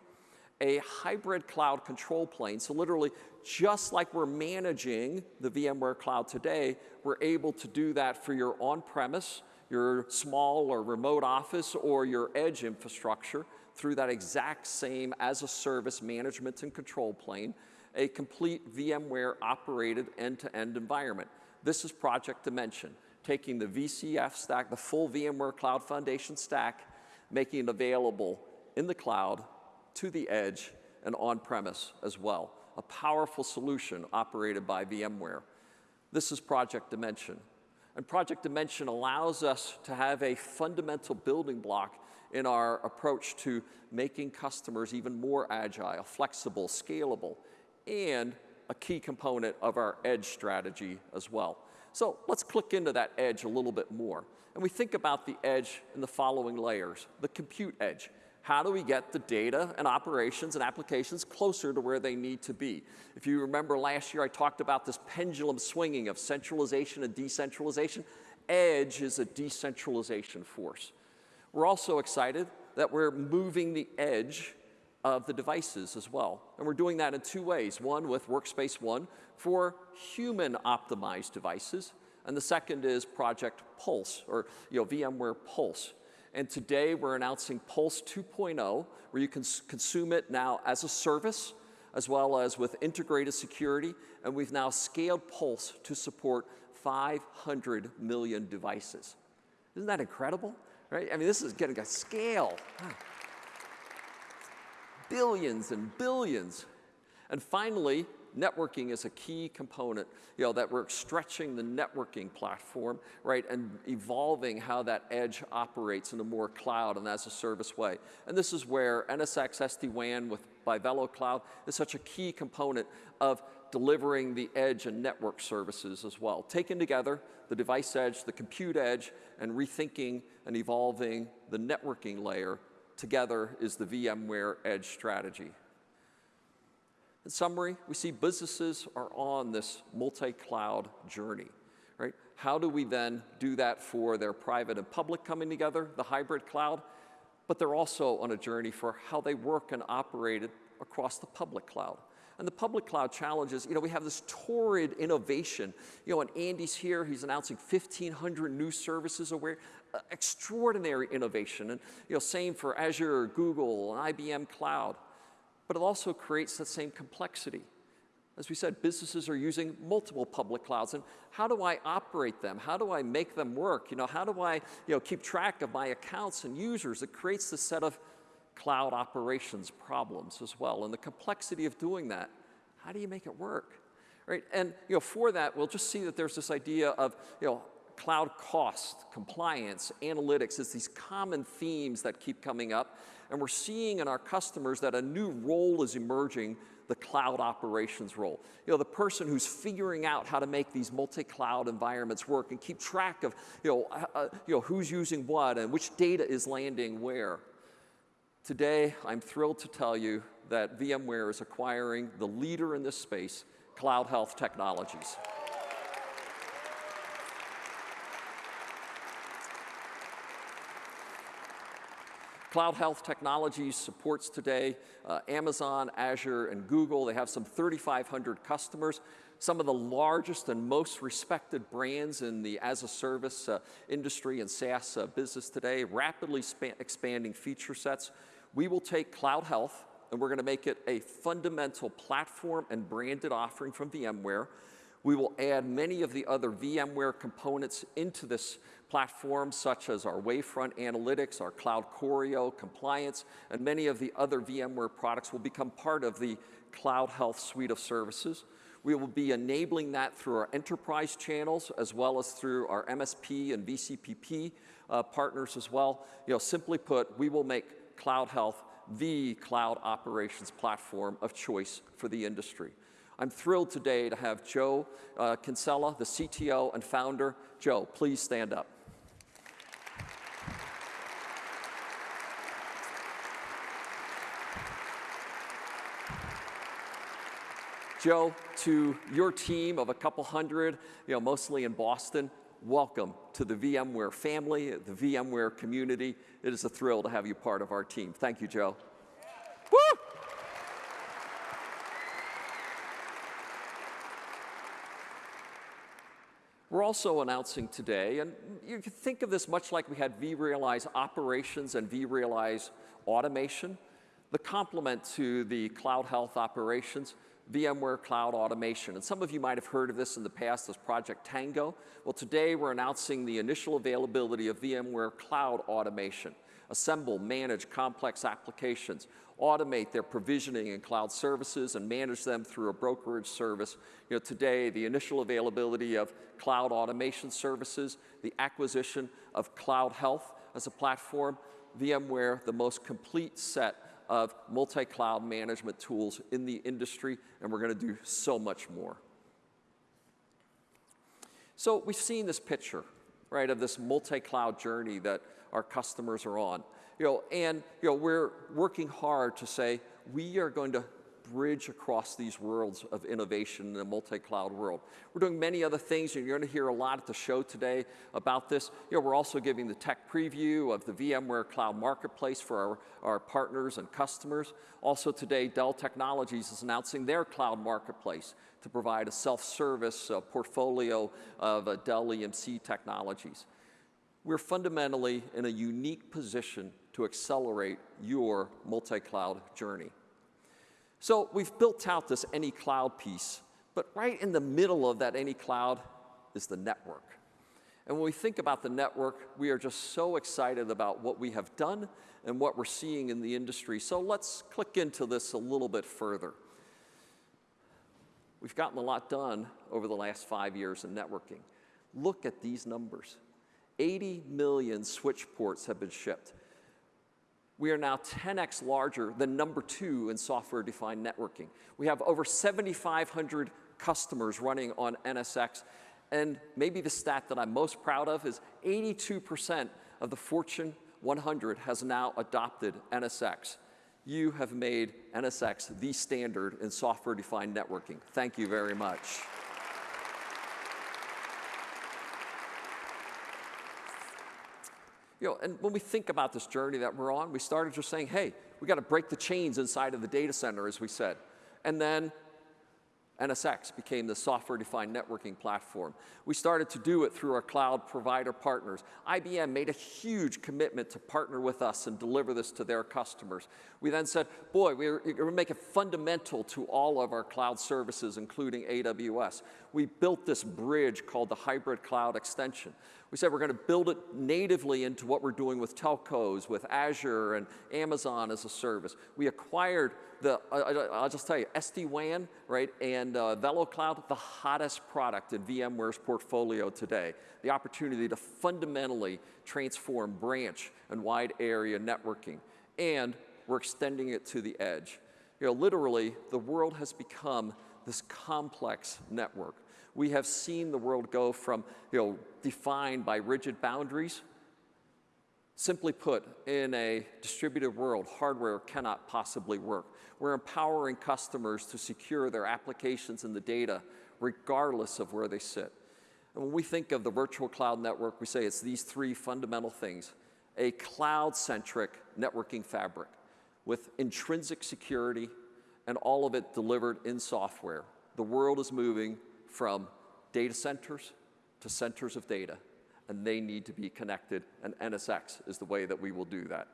a hybrid cloud control plane. So literally, just like we're managing the VMware cloud today, we're able to do that for your on-premise, your small or remote office, or your edge infrastructure through that exact same as-a-service management and control plane, a complete VMware operated end-to-end -end environment. This is Project Dimension, taking the VCF stack, the full VMware Cloud Foundation stack, making it available in the cloud, to the edge, and on-premise as well. A powerful solution operated by VMware. This is Project Dimension. And Project Dimension allows us to have a fundamental building block in our approach to making customers even more agile, flexible, scalable, and a key component of our edge strategy as well. So let's click into that edge a little bit more. And we think about the edge in the following layers. The compute edge. How do we get the data and operations and applications closer to where they need to be? If you remember last year, I talked about this pendulum swinging of centralization and decentralization. Edge is a decentralization force. We're also excited that we're moving the edge of the devices as well. And we're doing that in two ways. One with Workspace ONE for human optimized devices, and the second is Project Pulse, or you know, VMware Pulse. And today we're announcing Pulse 2.0, where you can consume it now as a service, as well as with integrated security, and we've now scaled Pulse to support 500 million devices. Isn't that incredible? Right? I mean, this is getting a scale. Billions and billions. And finally, networking is a key component, you know, that we're stretching the networking platform, right, and evolving how that edge operates in a more cloud and as a service way. And this is where NSX SD-WAN with by VeloCloud is such a key component of delivering the edge and network services as well. Taken together, the device edge, the compute edge, and rethinking and evolving the networking layer together is the VMware edge strategy. In summary, we see businesses are on this multi-cloud journey, right? How do we then do that for their private and public coming together, the hybrid cloud? But they're also on a journey for how they work and operate across the public cloud. And the public cloud challenges, you know, we have this torrid innovation. You know, and Andy's here, he's announcing 1,500 new services aware, uh, extraordinary innovation. And, you know, same for Azure, Google, IBM Cloud but it also creates that same complexity. As we said, businesses are using multiple public clouds, and how do I operate them? How do I make them work? You know, how do I you know, keep track of my accounts and users? It creates this set of cloud operations problems as well, and the complexity of doing that. How do you make it work? Right? And you know, for that, we'll just see that there's this idea of you know, cloud cost, compliance, analytics, it's these common themes that keep coming up. And we're seeing in our customers that a new role is emerging, the cloud operations role. You know, the person who's figuring out how to make these multi-cloud environments work and keep track of, you know, uh, uh you know, who's using what and which data is landing where. Today, I'm thrilled to tell you that VMware is acquiring the leader in this space, Cloud Health Technologies. Cloud Health Technologies supports today uh, Amazon, Azure, and Google. They have some 3,500 customers. some of the largest and most respected brands in the as-a-service uh, industry and SaaS uh, business today, rapidly expanding feature sets. We will take Cloud Health, and we're going to make it a fundamental platform and branded offering from VMware. We will add many of the other VMware components into this platform, such as our Wavefront Analytics, our Cloud Choreo, Compliance, and many of the other VMware products will become part of the Cloud Health suite of services. We will be enabling that through our enterprise channels as well as through our MSP and VCPP uh, partners as well. You know, simply put, we will make Cloud Health the cloud operations platform of choice for the industry. I'm thrilled today to have Joe uh, Kinsella, the CTO and founder. Joe, please stand up. Joe, to your team of a couple hundred, you know, mostly in Boston, welcome to the VMware family, the VMware community. It is a thrill to have you part of our team. Thank you, Joe. Woo! We're also announcing today, and you can think of this much like we had vRealize operations and vRealize automation. The complement to the cloud health operations VMware Cloud Automation. And some of you might have heard of this in the past as Project Tango. Well, today we're announcing the initial availability of VMware Cloud Automation. Assemble, manage complex applications, automate their provisioning and cloud services, and manage them through a brokerage service. You know, today, the initial availability of cloud automation services, the acquisition of Cloud Health as a platform, VMware, the most complete set of multi-cloud management tools in the industry, and we're going to do so much more. So we've seen this picture, right, of this multi-cloud journey that our customers are on. You know, and you know, we're working hard to say we are going to bridge across these worlds of innovation in a multi-cloud world. We're doing many other things, and you're going to hear a lot at the show today about this. You know, we're also giving the tech preview of the VMware Cloud Marketplace for our, our partners and customers. Also today, Dell Technologies is announcing their cloud marketplace to provide a self-service uh, portfolio of uh, Dell EMC technologies. We're fundamentally in a unique position to accelerate your multi-cloud journey. So we've built out this any cloud piece, but right in the middle of that any cloud is the network. And when we think about the network, we are just so excited about what we have done and what we're seeing in the industry. So let's click into this a little bit further. We've gotten a lot done over the last five years in networking. Look at these numbers. 80 million switch ports have been shipped we are now 10x larger than number two in software-defined networking. We have over 7,500 customers running on NSX, and maybe the stat that I'm most proud of is 82% of the Fortune 100 has now adopted NSX. You have made NSX the standard in software-defined networking. Thank you very much. You know, and when we think about this journey that we're on, we started just saying, hey, we got to break the chains inside of the data center, as we said. And then NSX became the software-defined networking platform. We started to do it through our cloud provider partners. IBM made a huge commitment to partner with us and deliver this to their customers. We then said, boy, we're going to make it fundamental to all of our cloud services, including AWS. We built this bridge called the Hybrid Cloud Extension. We said we're going to build it natively into what we're doing with telcos, with Azure and Amazon as a service. We acquired the, uh, I'll just tell you, SD-WAN, right, and uh, VeloCloud, the hottest product in VMware's portfolio today. The opportunity to fundamentally transform branch and wide area networking. And we're extending it to the edge. You know, literally, the world has become this complex network we have seen the world go from, you know, defined by rigid boundaries. Simply put, in a distributed world, hardware cannot possibly work. We're empowering customers to secure their applications and the data regardless of where they sit. And when we think of the virtual cloud network, we say it's these three fundamental things. A cloud-centric networking fabric with intrinsic security and all of it delivered in software the world is moving from data centers to centers of data, and they need to be connected, and NSX is the way that we will do that.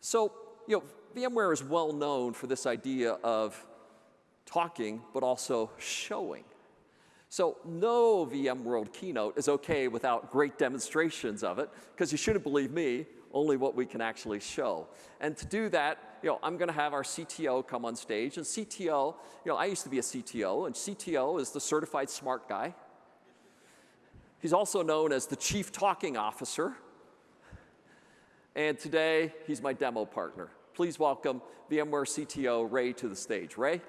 So, you know, VMware is well known for this idea of talking, but also showing. So no VMworld keynote is okay without great demonstrations of it, because you shouldn't believe me, only what we can actually show. And to do that, you know, I'm going to have our CTO come on stage. And CTO, you know, I used to be a CTO, and CTO is the certified smart guy. He's also known as the chief talking officer. And today, he's my demo partner. Please welcome VMware CTO Ray to the stage. Ray?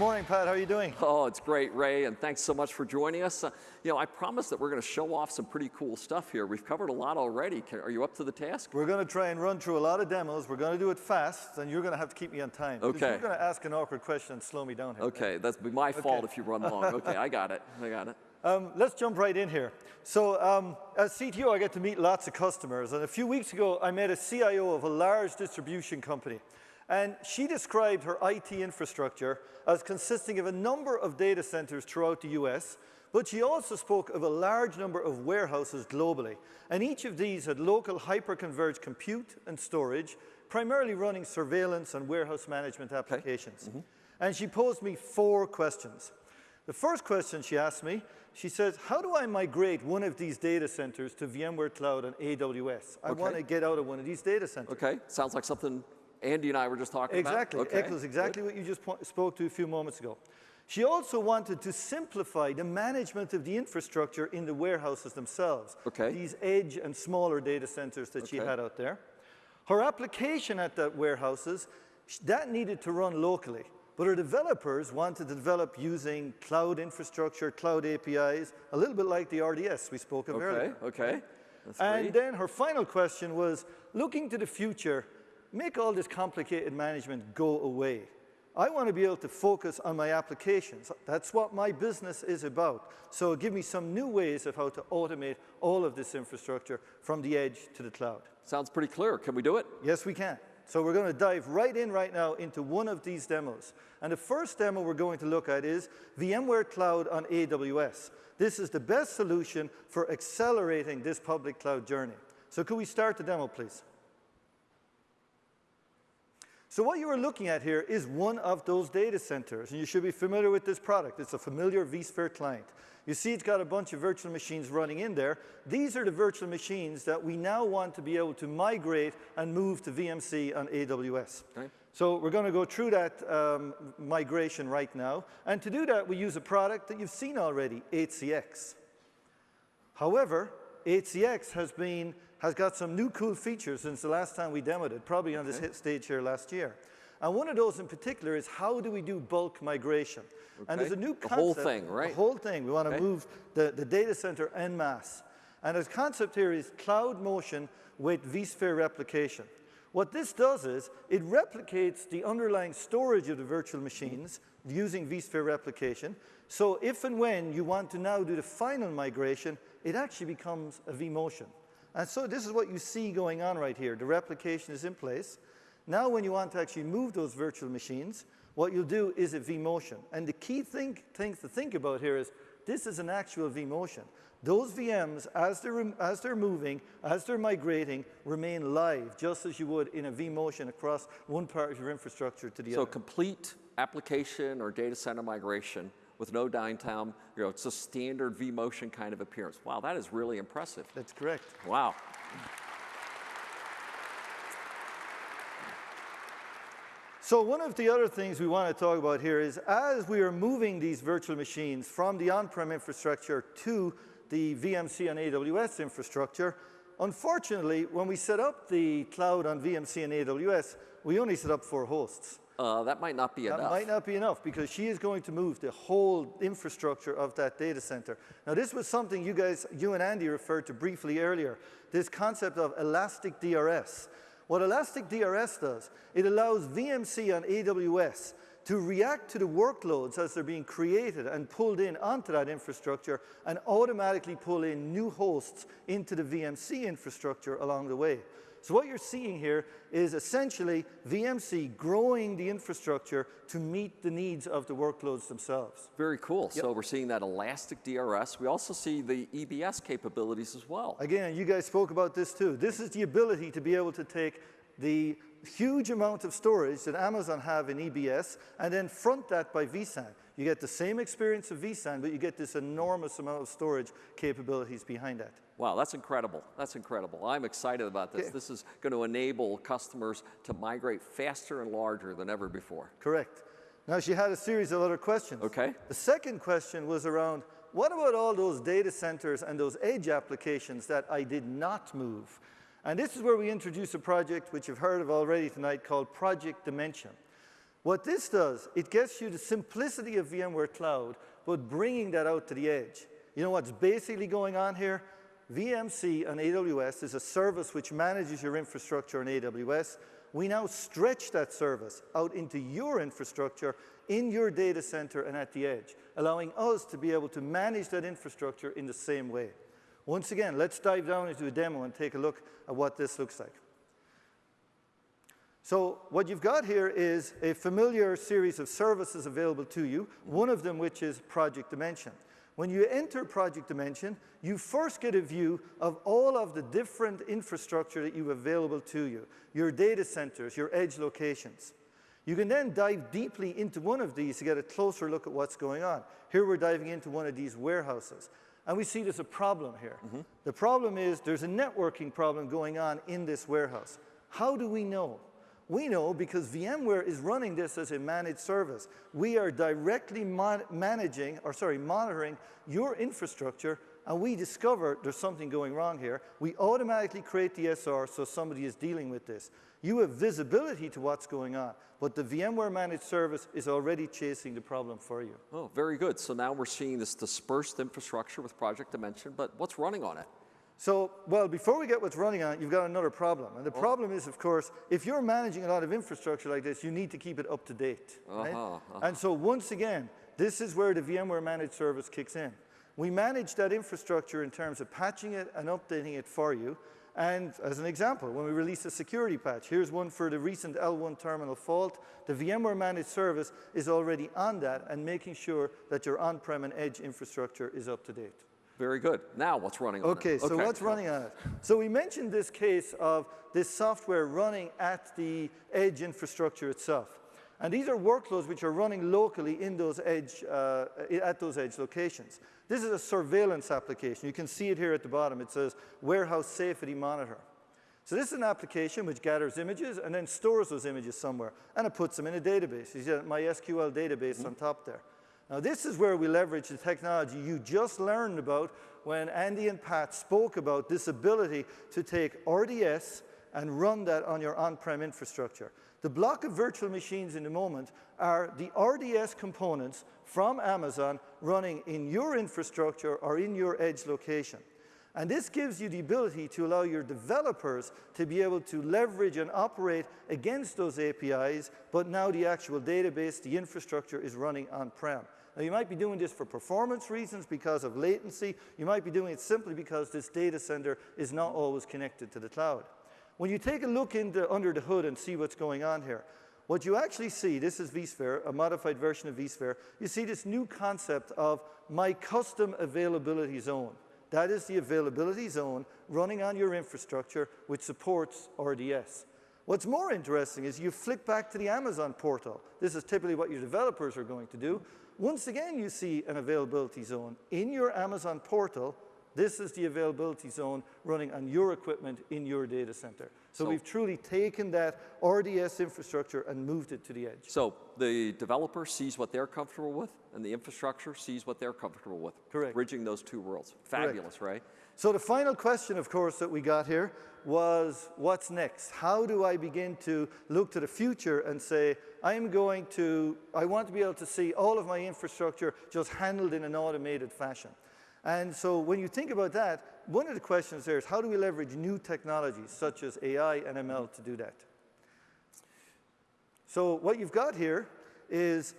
Good morning, Pat. How are you doing? Oh, it's great, Ray, and thanks so much for joining us. Uh, you know, I promised that we're going to show off some pretty cool stuff here. We've covered a lot already. Can, are you up to the task? We're going to try and run through a lot of demos. We're going to do it fast, and you're going to have to keep me on time. Okay. You're going to ask an awkward question and slow me down here. Okay, that's my Okay. fault if you run long. Okay, I got it. I got it. Um, let's jump right in here. So um, as CTO, I get to meet lots of customers. And a few weeks ago, I met a CIO of a large distribution company. And she described her IT infrastructure as consisting of a number of data centers throughout the US, but she also spoke of a large number of warehouses globally. And each of these had local hyper-converged compute and storage, primarily running surveillance and warehouse management applications. Mm-hmm. And she posed me four questions. The first question she asked me, she says, how do I migrate one of these data centers to VMware Cloud and AWS? I Okay. want to get out of one of these data centers. Okay, sounds like something Andy and I were just talking Exactly, about. Okay, exactly good. what you just spoke to a few moments ago. She also wanted to simplify the management of the infrastructure in the warehouses themselves. Okay. These edge and smaller data centers that she had out there. Her application at the warehouses, that needed to run locally. But her developers wanted to develop using cloud infrastructure, cloud APIs, a little bit like the RDS we spoke of Okay, earlier. okay. That's And then her final question was, looking to the future, make all this complicated management go away. I want to be able to focus on my applications. That's what my business is about. So give me some new ways of how to automate all of this infrastructure from the edge to the cloud. Sounds pretty clear. Can we do it? Yes, we can. So we're going to dive right in right now into one of these demos. And the first demo we're going to look at is VMware Cloud on AWS. This is the best solution for accelerating this public cloud journey. So could we start the demo, please? So what you are looking at here is one of those data centers, and you should be familiar with this product. It's a familiar vSphere client. You see it's got a bunch of virtual machines running in there. These are the virtual machines that we now want to be able to migrate and move to VMC on AWS. Okay. So we're going to go through that um, migration right now. And to do that, we use a product that you've seen already, HCX. However, HCX has, been, has got some new cool features since the last time we demoed it, probably on this hit stage here last year. And one of those in particular is how do we do bulk migration? And there's a Okay. new The concept. whole thing, right? The whole thing. We want to Okay. move the, the data center en masse. And the concept here is cloud motion with vSphere replication. What this does is it replicates the underlying storage of the virtual machines using vSphere replication. So if and when you want to now do the final migration, it actually becomes a vMotion. And so this is what you see going on right here. The replication is in place. Now when you want to actually move those virtual machines, what you'll do is a vMotion. And the key thing, things to think about here is this is an actual vMotion. Those VMs, as they're, as they're moving, as they're migrating, remain live, just as you would in a vMotion across one part of your infrastructure to the So other. So complete application or data center migration with no downtime. You know, it's a standard vMotion kind of appearance. Wow, that is really impressive. That's correct. Wow. So one of the other things we want to talk about here is as we are moving these virtual machines from the on-prem infrastructure to the VMC and AWS infrastructure, unfortunately, when we set up the cloud on VMC and AWS, we only set up four hosts. Uh, that might not be That enough. might not be enough because she is going to move the whole infrastructure of that data center. Now, this was something you guys, you and Andy referred to briefly earlier, this concept of elastic DRS. What elastic DRS does, it allows VMC on AWS to react to the workloads as they're being created and pulled in onto that infrastructure and automatically pull in new hosts into the VMC infrastructure along the way. So what you're seeing here is essentially VMC growing the infrastructure to meet the needs of the workloads themselves. Very cool. Yep. So we're seeing that elastic DRS. We also see the EBS capabilities as well. Again, you guys spoke about this too. This is the ability to be able to take the huge amount of storage that Amazon have in EBS and then front that by vSAN. You get the same experience of vSAN, but you get this enormous amount of storage capabilities behind that. Wow, that's incredible. That's incredible. I'm excited about this. Yeah. This is going to enable customers to migrate faster and larger than ever before. Correct. Now, she had a series of other questions. Okay. The second question was around, what about all those data centers and those edge applications that I did not move? And this is where we introduce a project which you've heard of already tonight called Project Dimension. What this does, it gets you the simplicity of VMware Cloud, but bringing that out to the edge. You know what's basically going on here? VMC on AWS is a service which manages your infrastructure on AWS. We now stretch that service out into your infrastructure in your data center and at the edge, allowing us to be able to manage that infrastructure in the same way. Once again, let's dive down into a demo and take a look at what this looks like. So what you've got here is a familiar series of services available to you, one of them which is Project Dimension. When you enter Project Dimension, you first get a view of all of the different infrastructure that you have available to you, your data centers, your edge locations. You can then dive deeply into one of these to get a closer look at what's going on. Here we're diving into one of these warehouses. And we see there's a problem here. Mm -hmm. The problem is there's a networking problem going on in this warehouse. How do we know? We know because VMware is running this as a managed service. We are directly managing, or sorry, monitoring your infrastructure and we discover there's something going wrong here. We automatically create the SR so somebody is dealing with this. You have visibility to what's going on, but the VMware managed service is already chasing the problem for you. Oh, very good. So now we're seeing this dispersed infrastructure with Project Dimension, but what's running on it? So, well, before we get what's running on it, you've got another problem. And the oh. problem is, of course, if you're managing a lot of infrastructure like this, you need to keep it up to date. Uh -huh, right? uh -huh. And so once again, this is where the VMware managed service kicks in. We manage that infrastructure in terms of patching it and updating it for you. And as an example, when we release a security patch, here's one for the recent L1 terminal fault. The VMware managed service is already on that and making sure that your on-prem and edge infrastructure is up to date. Very good. Now what's running on okay, it? So okay, so what's running on it? So we mentioned this case of this software running at the edge infrastructure itself. And these are workloads which are running locally in those edge, uh, at those edge locations. This is a surveillance application. You can see it here at the bottom. It says Warehouse Safety Monitor. So this is an application which gathers images and then stores those images somewhere, and it puts them in a database. You see that MySQL database mm -hmm. on top there. Now this is where we leverage the technology you just learned about when Andy and Pat spoke about this ability to take RDS and run that on your on-prem infrastructure. The block of virtual machines in the moment are the RDS components from Amazon running in your infrastructure or in your edge location. And this gives you the ability to allow your developers to be able to leverage and operate against those APIs, but now the actual database, the infrastructure is running on-prem. Now you might be doing this for performance reasons because of latency. You might be doing it simply because this data center is not always connected to the cloud. When you take a look into, under the hood and see what's going on here, what you actually see, this is vSphere, a modified version of vSphere, you see this new concept of my custom availability zone. That is the availability zone running on your infrastructure which supports RDS. What's more interesting is you flick back to the Amazon portal. This is typically what your developers are going to do. Once again, you see an availability zone in your Amazon portal this is the availability zone running on your equipment in your data center. So, so, we've truly taken that RDS infrastructure and moved it to the edge. So the developer sees what they're comfortable with, and the infrastructure sees what they're comfortable with. Correct. Bridging those two worlds. Fabulous, Correct. right? So the final question, of course, that we got here was, what's next? How do I begin to look to the future and say, I'm going to, I want to be able to see all of my infrastructure just handled in an automated fashion. And so when you think about that, one of the questions there is how do we leverage new technologies such as AI and ML to do that? So what you've got here is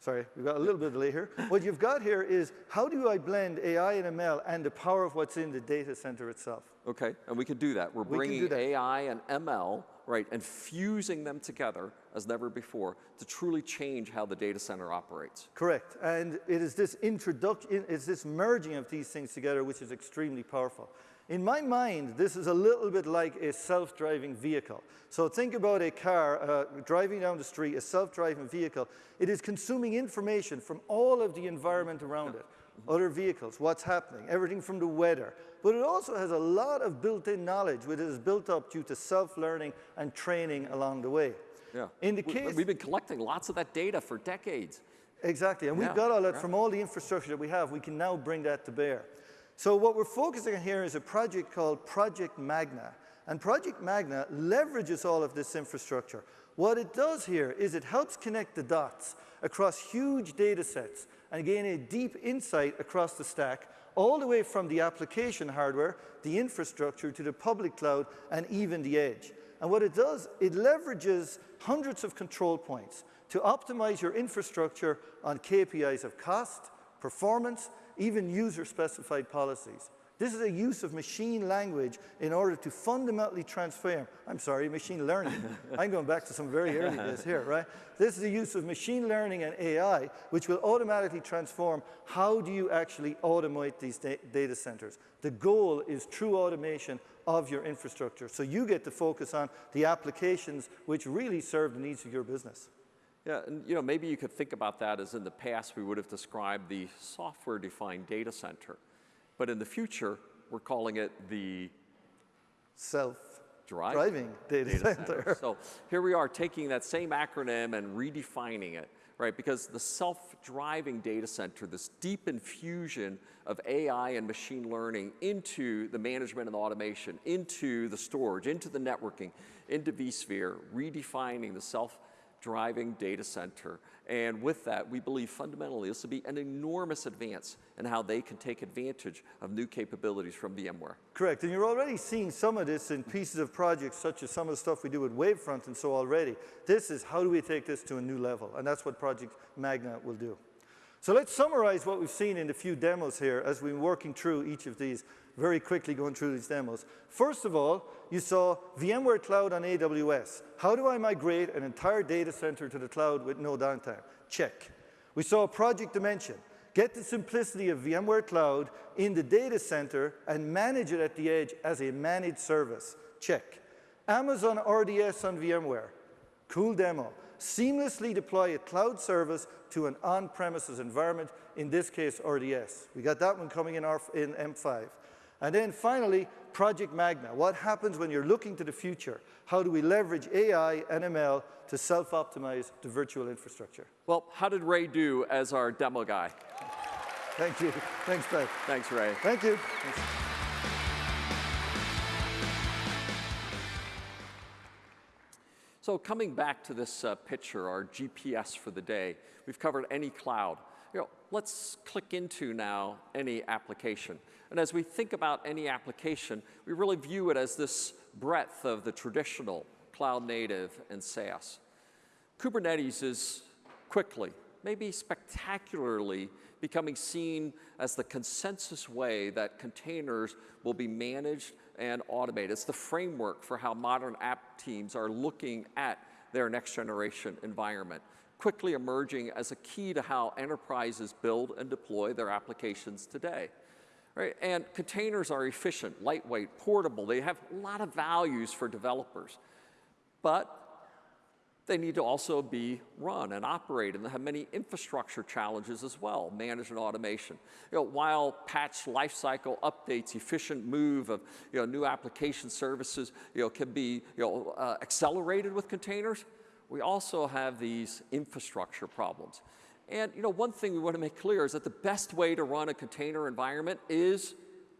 Sorry, we've got a little bit of delay here. What you've got here is how do I blend AI and ML and the power of what's in the data center itself? Okay, and we can do that. We're We bringing that. AI and ML, right, and fusing them together as never before to truly change how the data center operates. Correct. And it is this introduction, it's this merging of these things together which is extremely powerful. In my mind, this is a little bit like a self-driving vehicle. So think about a car uh, driving down the street, a self-driving vehicle. It is consuming information from all of the environment around it. Other vehicles, what's happening, everything from the weather. But it also has a lot of built-in knowledge which is built up due to self-learning and training along the way. Yeah. In the We- case- We've been collecting lots of that data for decades. Exactly, and we've got all that yeah. from all the infrastructure that we have. We can now bring that to bear. So what we're focusing on here is a project called Project Magna. And Project Magna leverages all of this infrastructure. What it does here is it helps connect the dots across huge data sets and gain a deep insight across the stack, all the way from the application hardware, the infrastructure, to the public cloud, and even the edge. And what it does, it leverages hundreds of control points to optimize your infrastructure on KPIs of cost, performance, even user-specified policies. This is a use of machine language in order to fundamentally transform, I'm sorry, machine learning. I'm going back to some very early days here, right? This is the use of machine learning and AI, which will automatically transform how do you actually automate these da data centers. The goal is true automation of your infrastructure. So you get to focus on the applications which really serve the needs of your business. Yeah, and you know, maybe you could think about that as in the past we would have described the software-defined data center. But in the future, we're calling it the Self-driving driving data, center. So here we are taking that same acronym and redefining it, right? Because the self-driving data center, this deep infusion of AI and machine learning into the management and the automation, into the storage, into the networking, into vSphere, redefining the self-driving data center. And with that, we believe fundamentally this will be an enormous advance in how they can take advantage of new capabilities from VMware. Correct, and you're already seeing some of this in pieces of projects such as some of the stuff we do with Wavefront and so already. This is how do we take this to a new level, and that's what Project Magna will do. So let's summarize what we've seen in the few demos here as we're working through each of these, very quickly going through these demos. First of all, you saw VMware Cloud on AWS. How do I migrate an entire data center to the cloud with no downtime? Check. We saw Project Dimension. Get the simplicity of VMware Cloud in the data center and manage it at the edge as a managed service. Check. Amazon RDS on VMware. Cool demo. Seamlessly deploy a cloud service to an on-premises environment, in this case, RDS. We got that one coming in, our, in M5. And then finally, Project Magna. What happens when you're looking to the future? How do we leverage AI and ML to self-optimize the virtual infrastructure? Well, how did Ray do as our demo guy? Thank you. Thanks, Doug. Thanks, Ray. Thank you. So coming back to this uh, picture, our GPS for the day, we've covered any cloud. You know, let's click into now any application. And as we think about any application, we really view it as this breadth of the traditional cloud native and SaaS. Kubernetes is quickly, maybe spectacularly, becoming seen as the consensus way that containers will be managed and automated. It's the framework for how modern app teams are looking at their next generation environment, quickly emerging as a key to how enterprises build and deploy their applications today. Right? And containers are efficient, lightweight, portable. They have a lot of values for developers. But they need to also be run and operated, and they have many infrastructure challenges as well, management automation. You know, while patch lifecycle updates, efficient move of you know, new application services you know, can be you know, uh, accelerated with containers, we also have these infrastructure problems. And you know, one thing we want to make clear is that the best way to run a container environment is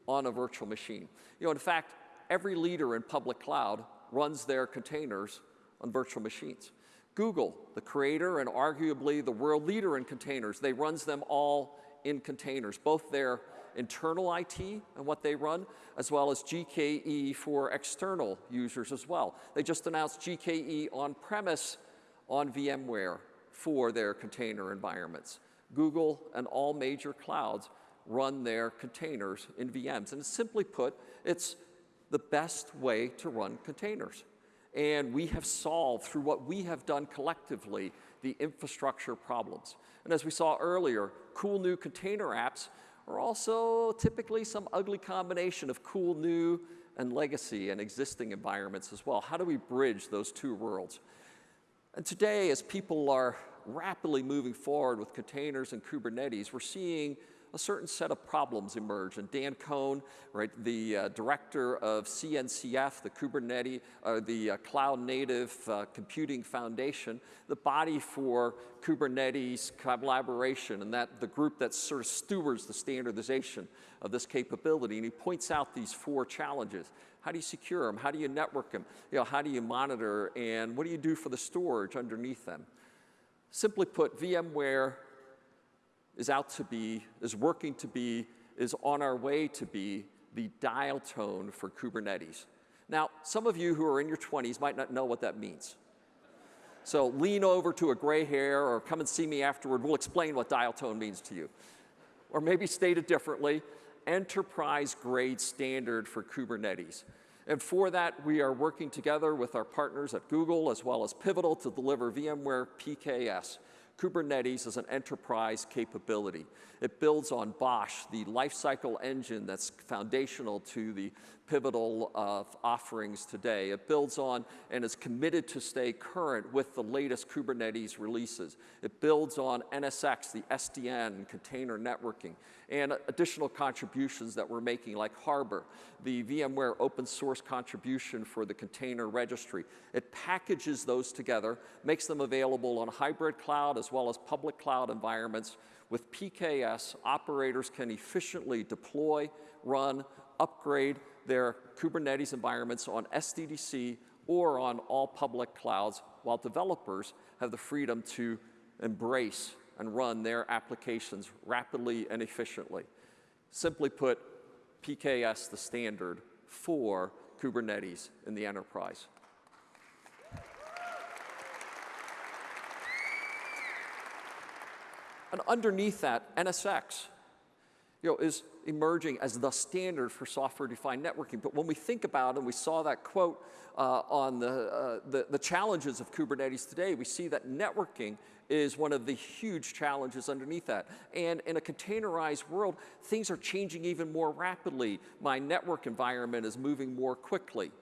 on a virtual machine. You know, in fact, every leader in public cloud runs their containers on virtual machines. Google, the creator and arguably the world leader in containers, they runs them all in containers, both their internal IT and what they run, as well as GKE for external users as well. They just announced GKE on-premise on VMware for their container environments. Google and all major clouds run their containers in VMs. And simply put, it's the best way to run containers. And we have solved, through what we have done collectively, the infrastructure problems. And as we saw earlier, cool new container apps are also typically some ugly combination of cool new and legacy and existing environments as well. How do we bridge those two worlds? And today, as people are rapidly moving forward with containers and Kubernetes, we're seeing a certain set of problems emerge. And Dan Kohn, right, the uh, director of CNCF, the Kubernetes, uh, the uh, Cloud Native uh, Computing Foundation, the body for Kubernetes collaboration, and that the group that sort of stewards the standardization of this capability. And he points out these four challenges. How do you secure them? How do you network them? You know, how do you monitor? And what do you do for the storage underneath them? Simply put, VMware is out to be, is working to be, is on our way to be the dial tone for Kubernetes. Now, some of you who are in your 20s might not know what that means. So lean over to a gray hair or come and see me afterward. We'll explain what dial tone means to you. Or maybe stated differently, enterprise grade standard for Kubernetes. And for that, we are working together with our partners at Google as well as Pivotal to deliver VMware PKS, Kubernetes is an enterprise capability. It builds on BOSH, the lifecycle engine that's foundational to the pivotal uh, offerings today. It builds on and is committed to stay current with the latest Kubernetes releases. It builds on NSX, the SDN, container networking, and additional contributions that we're making like Harbor, the VMware open source contribution for the container registry. It packages those together, makes them available on hybrid cloud as well as public cloud environments. With PKS, operators can efficiently deploy, run, upgrade their Kubernetes environments on SDDC or on all public clouds, while developers have the freedom to embrace and run their applications rapidly and efficiently. Simply put, PKS the standard for Kubernetes in the enterprise. And underneath that, NSX you know, is emerging as the standard for software-defined networking. But when we think about, it, and we saw that quote uh, on the, uh, the, the challenges of Kubernetes today, we see that networking is one of the huge challenges underneath that. And in a containerized world, things are changing even more rapidly. My network environment is moving more quickly.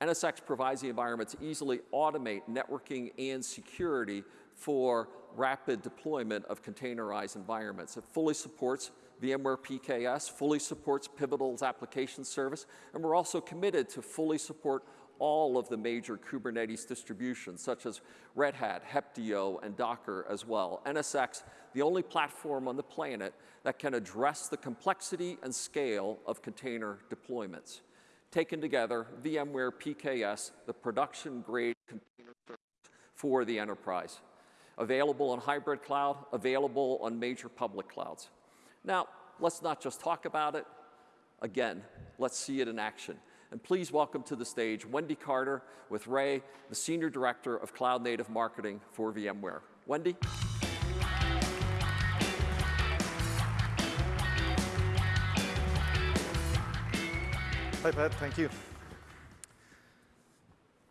NSX provides the environment to easily automate networking and security for rapid deployment of containerized environments. It fully supports VMware PKS, fully supports Pivotal's application service, and we're also committed to fully support all of the major Kubernetes distributions, such as Red Hat, Heptio, and Docker as well. NSX, the only platform on the planet that can address the complexity and scale of container deployments. Taken together, VMware PKS, the production-grade container service for the enterprise available on hybrid cloud, available on major public clouds. Now, let's not just talk about it. Again, let's see it in action. And please welcome to the stage Wendy Cartee with Ray, the Senior Director of Cloud Native Marketing for VMware. Wendy? Hi, Pat. Thank you.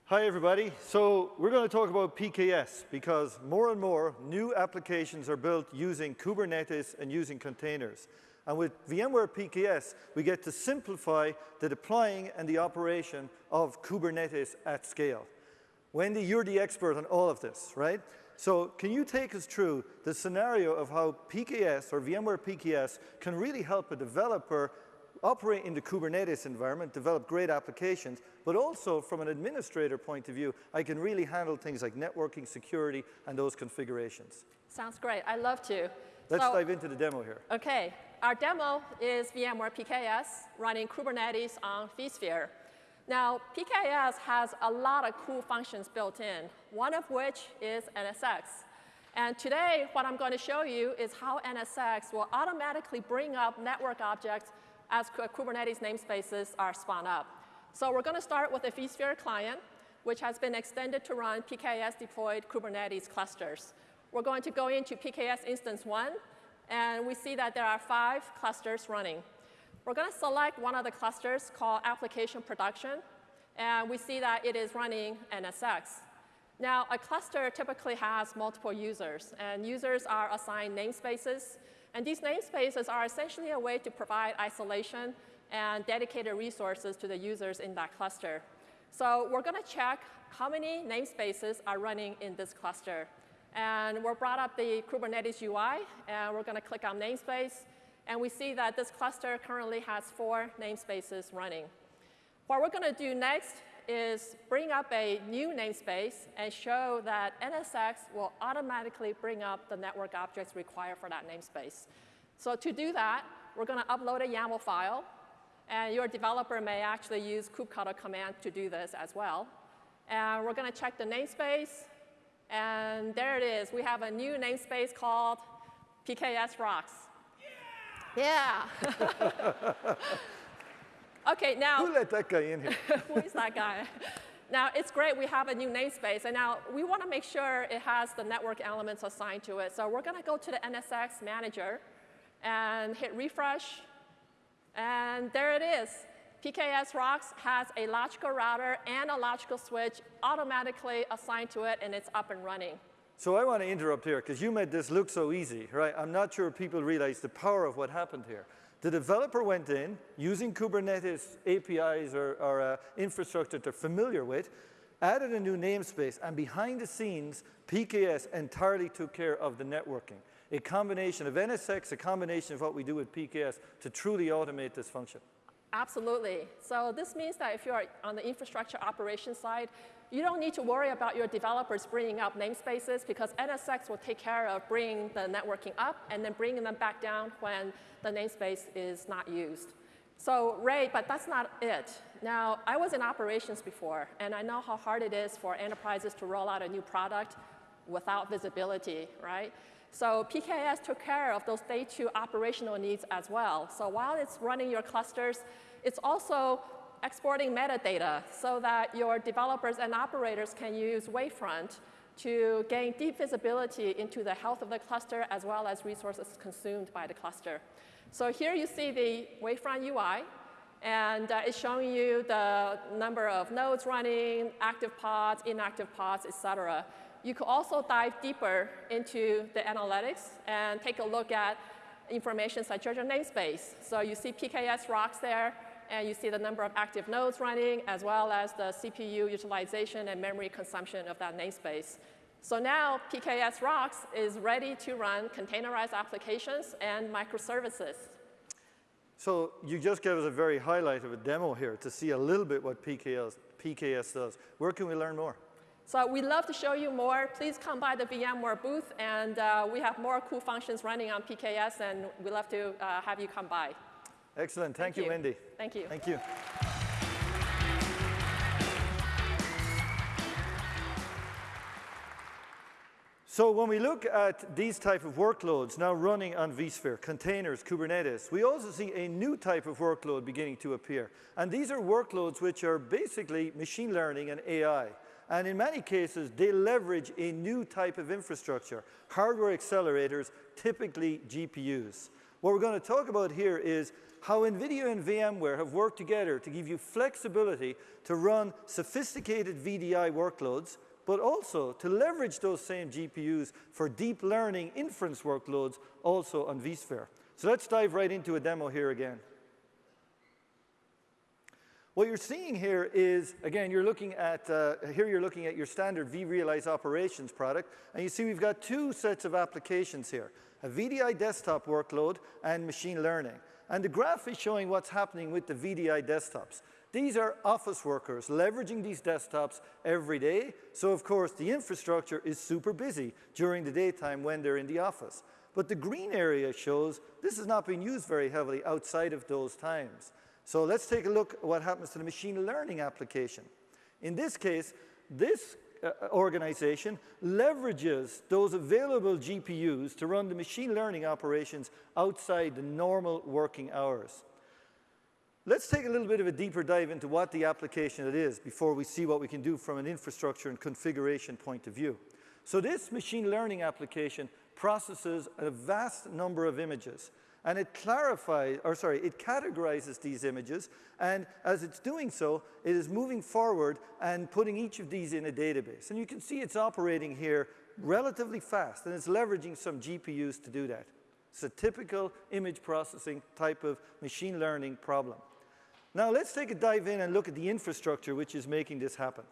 Hi, everybody. So we're going to talk about PKS because more and more new applications are built using Kubernetes and using containers. And with VMware PKS, we get to simplify the deploying and the operation of Kubernetes at scale. Wendy, you're the expert on all of this, right? So can you take us through the scenario of how PKS or VMware PKS can really help a developer operate in the Kubernetes environment, develop great applications, but also from an administrator point of view, I can really handle things like networking, security, and those configurations. Sounds great. I love to. Let's so, dive into the demo here. OK. Our demo is VMware PKS running Kubernetes on vSphere. Now, PKS has a lot of cool functions built in, one of which is NSX. And today, what I'm going to show you is how NSX will automatically bring up network objects as Kubernetes namespaces are spun up. So we're going to start with a vSphere client. which has been extended to run PKS deployed Kubernetes clusters. We're going to go into PKS instance one, and we see that there are five clusters running. We're going to select one of the clusters called application production, and we see that it is running NSX. Now, a cluster typically has multiple users, and users are assigned namespaces. And these namespaces are essentially a way to provide isolation and dedicated resources to the users in that cluster. So we're going to check how many namespaces are running in this cluster. And we're brought up the Kubernetes UI, and we're going to click on namespace. And we see that this cluster currently has four namespaces running. What we're going to do next is bring up a new namespace and show that NSX will automatically bring up the network objects required for that namespace. So to do that, we're going to upload a YAML file. And your developer may actually use kubectl command to do this as well. And we're going to check the namespace. And there it is. We have a new namespace called PKS Rocks. Yeah. yeah. Okay, now. Who let that guy in here? who is that guy? Now, it's great we have a new namespace, and now we want to make sure it has the network elements assigned to it. So we're going to go to the NSX manager and hit refresh, and there it is. PKS Rocks has a logical router and a logical switch automatically assigned to it, and it's up and running. So I want to interrupt here, because you made this look so easy, right? I'm not sure people realize the power of what happened here. The developer went in using Kubernetes APIs or, or uh, infrastructure they're familiar with, added a new namespace, and behind the scenes, PKS entirely took care of the networking. A combination of NSX, a combination of what we do with PKS to truly automate this function. Absolutely. So this means that if you're on the infrastructure operations side, you don't need to worry about your developers bringing up namespaces because NSX will take care of bringing the networking up and then bringing them back down when the namespace is not used. So Ray, but that's not it. Now, I was in operations before, and I know how hard it is for enterprises to roll out a new product without visibility, right? So PKS took care of those day two operational needs as well. So while it's running your clusters, it's also exporting metadata so that your developers and operators can use Wavefront to gain deep visibility into the health of the cluster as well as resources consumed by the cluster. So here you see the Wavefront UI, and uh, it's showing you the number of nodes running, active pods, inactive pods, et cetera. You could also dive deeper into the analytics and take a look at information such as your namespace. So you see PKS rocks there, and you see the number of active nodes running, as well as the CPU utilization and memory consumption of that namespace. So now PKS Rocks is ready to run containerized applications and microservices. So you just gave us a very highlight of a demo here to see a little bit what PKS, PKS does. Where can we learn more? So we'd love to show you more. Please come by the VMware booth, and uh, we have more cool functions running on PKS, and we'd love to uh, have you come by. Excellent. Thank, Thank you, you, Wendy. Thank you. Thank you. So when we look at these type of workloads now running on vSphere, containers, Kubernetes, we also see a new type of workload beginning to appear. And these are workloads which are basically machine learning and AI. And in many cases, they leverage a new type of infrastructure, hardware accelerators, typically GPUs. What we're going to talk about here is how NVIDIA and VMware have worked together to give you flexibility to run sophisticated VDI workloads, but also to leverage those same GPUs for deep learning inference workloads also on vSphere. So let's dive right into a demo here again. What you're seeing here is, again, you're looking at, uh, here you're looking at your standard vRealize operations product, and you see we've got two sets of applications here, a VDI desktop workload and machine learning. And the graph is showing what's happening with the VDI desktops. These are office workers leveraging these desktops every day. So of course, the infrastructure is super busy during the daytime when they're in the office. But the green area shows this is not being used very heavily outside of those times. So let's take a look at what happens to the machine learning application. In this case, this Uh, uh, organization leverages those available GPUs to run the machine learning operations outside the normal working hours. Let's take a little bit of a deeper dive into what the application it is before we see what we can do from an infrastructure and configuration point of view. So this machine learning application processes a vast number of images and it clarifies, or sorry, it categorizes these images, and as it's doing so, it is moving forward and putting each of these in a database. And you can see it's operating here relatively fast, and it's leveraging some GPUs to do that. It's a typical image processing type of machine learning problem. Now let's take a dive in and look at the infrastructure which is making this happen.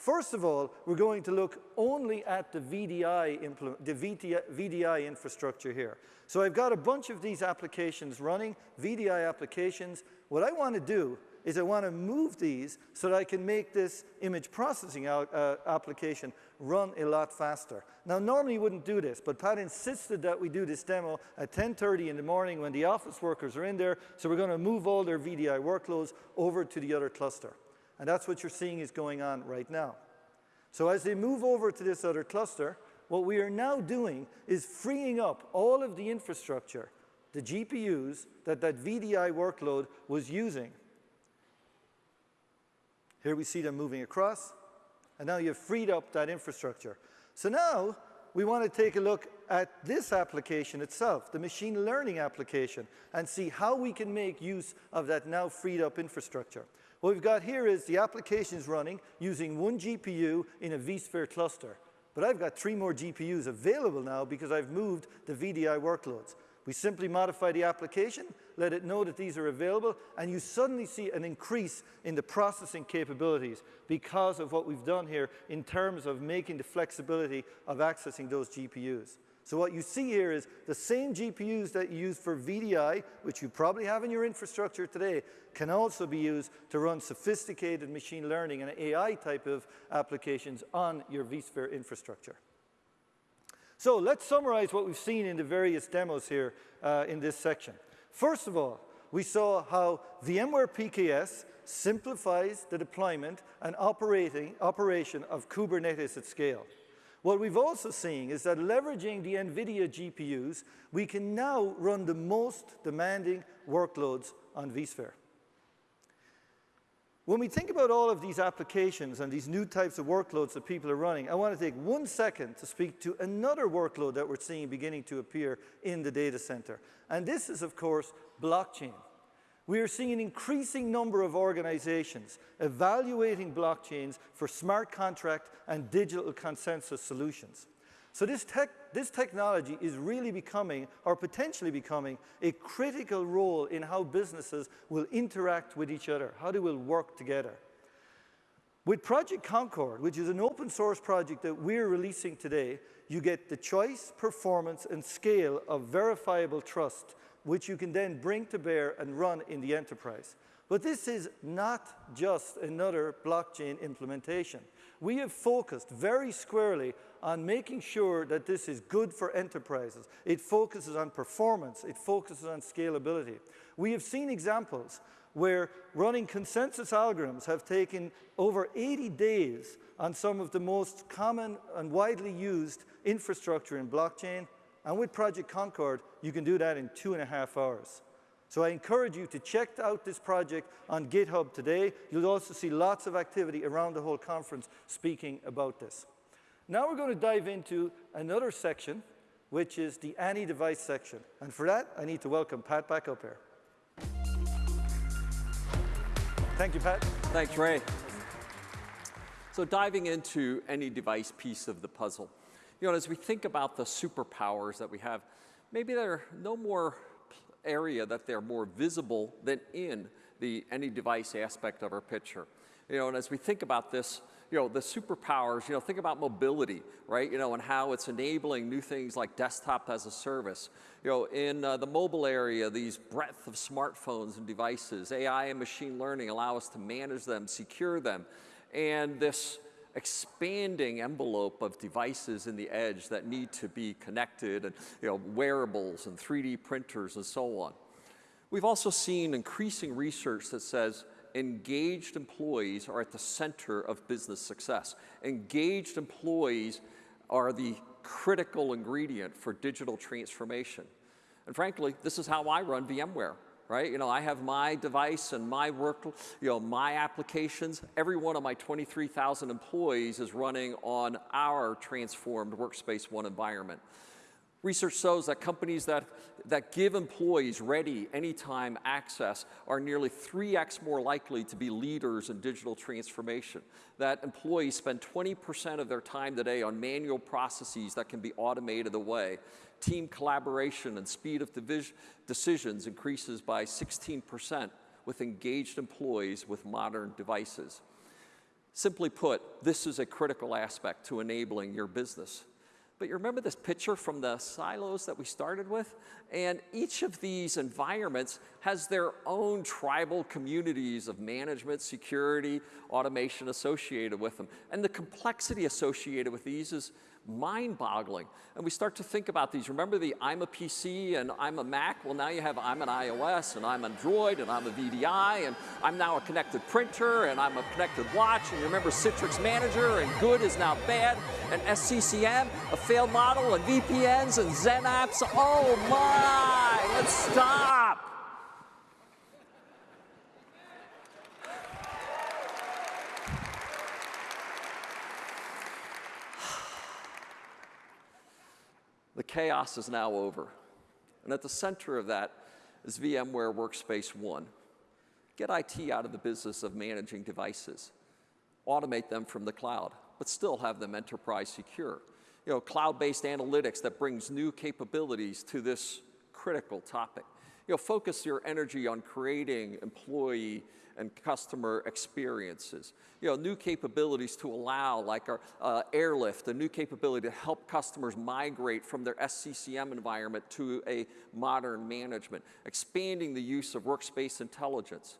First of all, we're going to look only at the VDI, the VDI infrastructure here. So I've got a bunch of these applications running, VDI applications. What I want to do is I want to move these so that I can make this image processing uh, application run a lot faster. Now, normally you wouldn't do this, but Pat insisted that we do this demo at 10.30 in the morning when the office workers are in there, so we're going to move all their VDI workloads over to the other cluster. And that's what you're seeing is going on right now. So as they move over to this other cluster, what we are now doing is freeing up all of the infrastructure, the GPUs that that VDI workload was using here we see them moving across, and now you've freed up that infrastructure. So now we want to take a look at this application itself, the machine learning application, and see how we can make use of that now freed up infrastructure. What we've got here is the application is running using one GPU in a vSphere cluster. But I've got three more GPUs available now because I've moved the VDI workloads. We simply modify the application, let it know that these are available, and you suddenly see an increase in the processing capabilities because of what we've done here in terms of making the flexibility of accessing those GPUs. So what you see here is the same GPUs that you use for VDI, which you probably have in your infrastructure today, can also be used to run sophisticated machine learning and AI type of applications on your vSphere infrastructure. So let's summarize what we've seen in the various demos here uh, in this section. First of all, we saw how VMware PKS simplifies the deployment and operating, operation of Kubernetes at scale. What we've also seen is that leveraging the NVIDIA GPUs, we can now run the most demanding workloads on vSphere. When we think about all of these applications and these new types of workloads that people are running, I want to take one second to speak to another workload that we're seeing beginning to appear in the data center. And this is, of course, blockchain. We are seeing an increasing number of organizations evaluating blockchains for smart contract and digital consensus solutions. So this, tech, this technology is really becoming, or potentially becoming, a critical role in how businesses will interact with each other, how they will work together. With Project Concord, which is an open source project that we're releasing today, you get the choice, performance, and scale of verifiable trust, which you can then bring to bear and run in the enterprise. But this is not just another blockchain implementation. We have focused very squarely on making sure that this is good for enterprises. It focuses on performance. It focuses on scalability. We have seen examples where running consensus algorithms have taken over 80 days on some of the most common and widely used infrastructure in blockchain. And with Project Concord, you can do that in two and a half hours. So I encourage you to check out this project on GitHub today. You'll also see lots of activity around the whole conference speaking about this. Now we're going to dive into another section, which is the any device section. And for that, I need to welcome Pat back up here. Thank you, Pat. Thanks, Ray. So diving into any device piece of the puzzle, you know, as we think about the superpowers that we have, maybe there are no more area that they're more visible than in the any device aspect of our picture. You know, and as we think about this, you know, the superpowers, you know, think about mobility, right? You know, and how it's enabling new things like desktop as a service. You know, in uh, the mobile area, these breadth of smartphones and devices, AI and machine learning allow us to manage them, secure them. And this expanding envelope of devices in the edge that need to be connected and you know, wearables and 3D printers and so on. We've also seen increasing research that says engaged employees are at the center of business success. Engaged employees are the critical ingredient for digital transformation. And frankly, this is how I run VMware. Right? You know, I have my device and my work, you know, my applications. Every one of my 23,000 employees is running on our transformed Workspace ONE environment. Research shows that companies that, that give employees ready, anytime access are nearly 3x more likely to be leaders in digital transformation. That employees spend 20% of their time today on manual processes that can be automated away. Team collaboration and speed of decisions increases by 16% with engaged employees with modern devices. Simply put, this is a critical aspect to enabling your business. But you remember this picture from the silos that we started with? And each of these environments has their own tribal communities of management, security, automation associated with them. And the complexity associated with these is mind-boggling. And we start to think about these. Remember the I'm a PC and I'm a Mac? Well, now you have I'm an iOS and I'm Android and I'm a VDI and I'm now a connected printer and I'm a connected watch. And you remember Citrix Manager and good is now bad and SCCM, a failed model and VPNs and XenApps. Oh my, let's stop. The chaos is now over. And at the center of that is VMware Workspace ONE. Get IT out of the business of managing devices. Automate them from the cloud, but still have them enterprise secure. You know, cloud-based analytics that brings new capabilities to this critical topic. You know, focus your energy on creating employee and customer experiences. You know, new capabilities to allow, like our uh, Airlift, a new capability to help customers migrate from their SCCM environment to a modern management, expanding the use of workspace intelligence.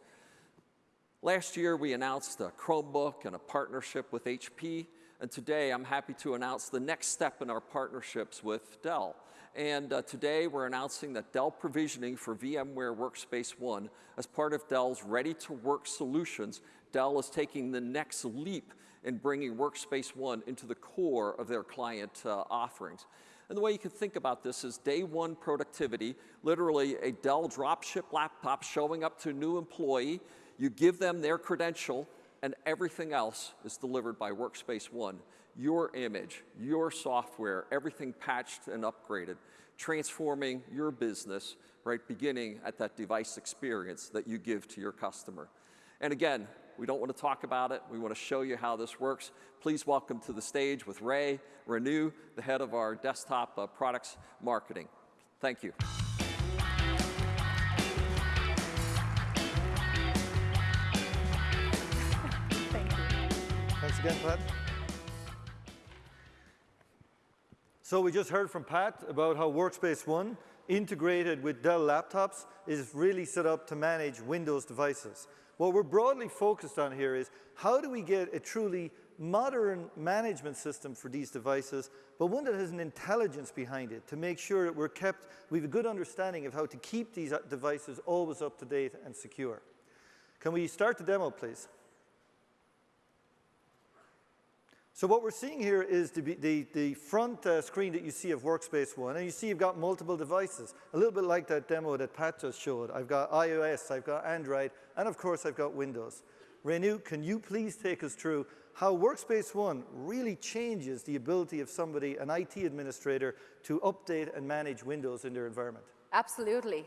Last year, we announced a Chromebook and a partnership with HP, and today I'm happy to announce the next step in our partnerships with Dell. And uh, today we're announcing that Dell provisioning for VMware Workspace ONE as part of Dell's ready-to-work solutions, Dell is taking the next leap in bringing Workspace ONE into the core of their client uh, offerings. And the way you can think about this is day one productivity, literally a Dell dropship laptop showing up to a new employee, you give them their credential, and everything else is delivered by Workspace ONE your image, your software, everything patched and upgraded, transforming your business, right, beginning at that device experience that you give to your customer. And again, we don't want to talk about it. We want to show you how this works. Please welcome to the stage with Ray Renu, the head of our desktop uh, products marketing. Thank you. Thank you. Thanks again, Pat. So we just heard from Pat about how Workspace ONE, integrated with Dell laptops, is really set up to manage Windows devices. What we're broadly focused on here is how do we get a truly modern management system for these devices, but one that has an intelligence behind it to make sure that we're kept, we have a good understanding of how to keep these devices always up to date and secure. Can we start the demo, please? So what we're seeing here is the, the, the front uh, screen that you see of Workspace ONE, and you see you've got multiple devices, a little bit like that demo that Pat just showed. I've got iOS, I've got Android, and of course I've got Windows. Renu, can you please take us through how Workspace ONE really changes the ability of somebody, an IT administrator, to update and manage Windows in their environment? Absolutely.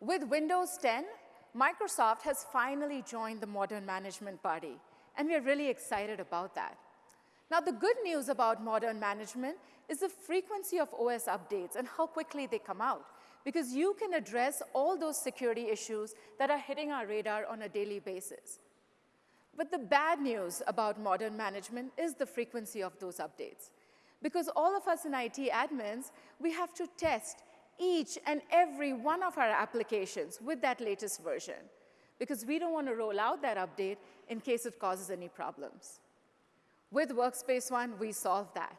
With Windows 10, Microsoft has finally joined the modern management party, and we're really excited about that. Now, the good news about modern management is the frequency of OS updates and how quickly they come out, because you can address all those security issues that are hitting our radar on a daily basis. But the bad news about modern management is the frequency of those updates. Because all of us in IT admins, we have to test each and every one of our applications with that latest version, because we don't want to roll out that update in case it causes any problems. With Workspace ONE, we solve that.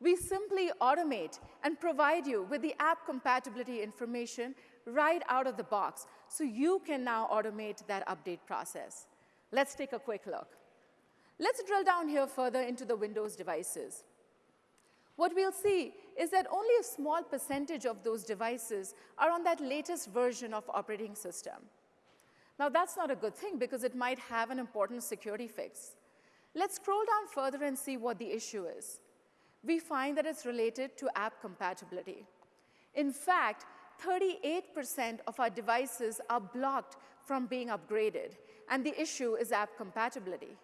We simply automate and provide you with the app compatibility information right out of the box, so you can now automate that update process. Let's take a quick look. Let's drill down here further into the Windows devices. what we'll see is that only a small percentage of those devices are on that latest version of operating system. Now, that's not a good thing because it might have an important security fix. Let's scroll down further and see what the issue is. We find that it's related to app compatibility. In fact, 38% of our devices are blocked from being upgraded, and the issue is app compatibility.